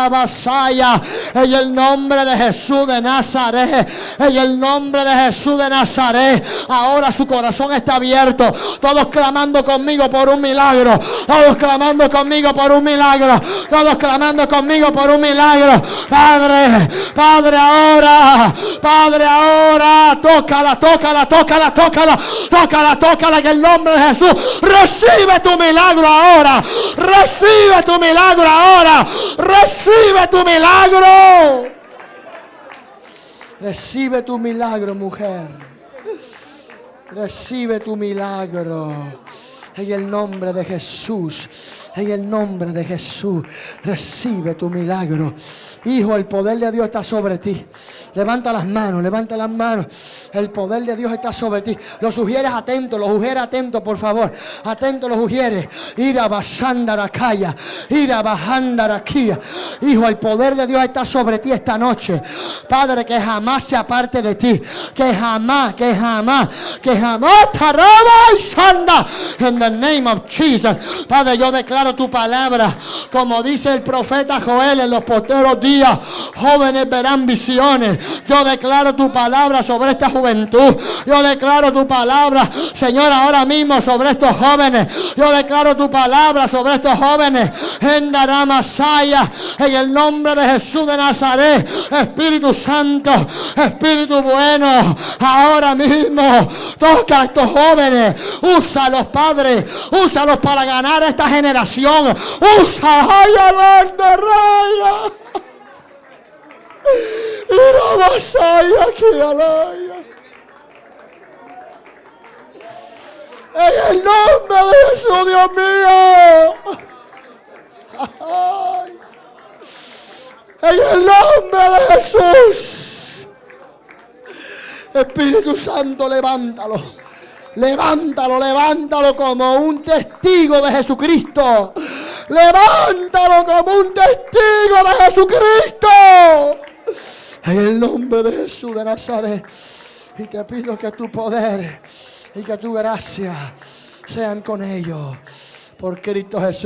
Masaya. En el nombre de Jesús de Nazaret. En el nombre de Jesús de Nazaret. Ahora su corazón está abierto. Todos clamando conmigo por un milagro Todos clamando conmigo por un milagro. Todos clamando conmigo por un milagro. Padre, Padre, ahora. Padre, ahora. Tócala, tócala, tócala, tócala. Tócala, tócala en el nombre de Jesús. Recibe tu milagro ahora. Recibe tu milagro ahora. Recibe tu milagro. Recibe tu milagro, mujer. Recibe tu milagro. En el nombre de Jesús. En el nombre de Jesús. Recibe tu milagro. Hijo, el poder de Dios está sobre ti. Levanta las manos, levanta las manos. El poder de Dios está sobre ti. Los sugieres atentos, los sugieres atentos, por favor. Atentos los sugieres. Ira basandarakaya. Ira bajandarakía. Hijo, el poder de Dios está sobre ti esta noche. Padre, que jamás se aparte de ti. Que jamás, que jamás, que jamás taraba y sanda. En the name of Jesus. Padre, yo declaro tu palabra. Como dice el profeta Joel en los posteros días. Jóvenes verán visiones. Yo declaro tu palabra sobre esta juventud. Yo declaro tu palabra, Señor, ahora mismo sobre estos jóvenes. Yo declaro tu palabra sobre estos jóvenes. En Daramasaya, en el nombre de Jesús de Nazaret. Espíritu Santo, Espíritu bueno, ahora mismo toca a estos jóvenes. Úsalos, Padre. Úsalos para ganar esta generación. Usa, ay, alanda, raya. Mira, vasaya, aquí, alaya. En el nombre de Jesús, Dios mío. En el nombre de Jesús. Espíritu Santo, levántalo. Levántalo, levántalo como un testigo de Jesucristo. Levántalo como un testigo de Jesucristo. En el nombre de Jesús de Nazaret. Y te pido que tu poder y que tu gracia sean con ellos. Por Cristo Jesús.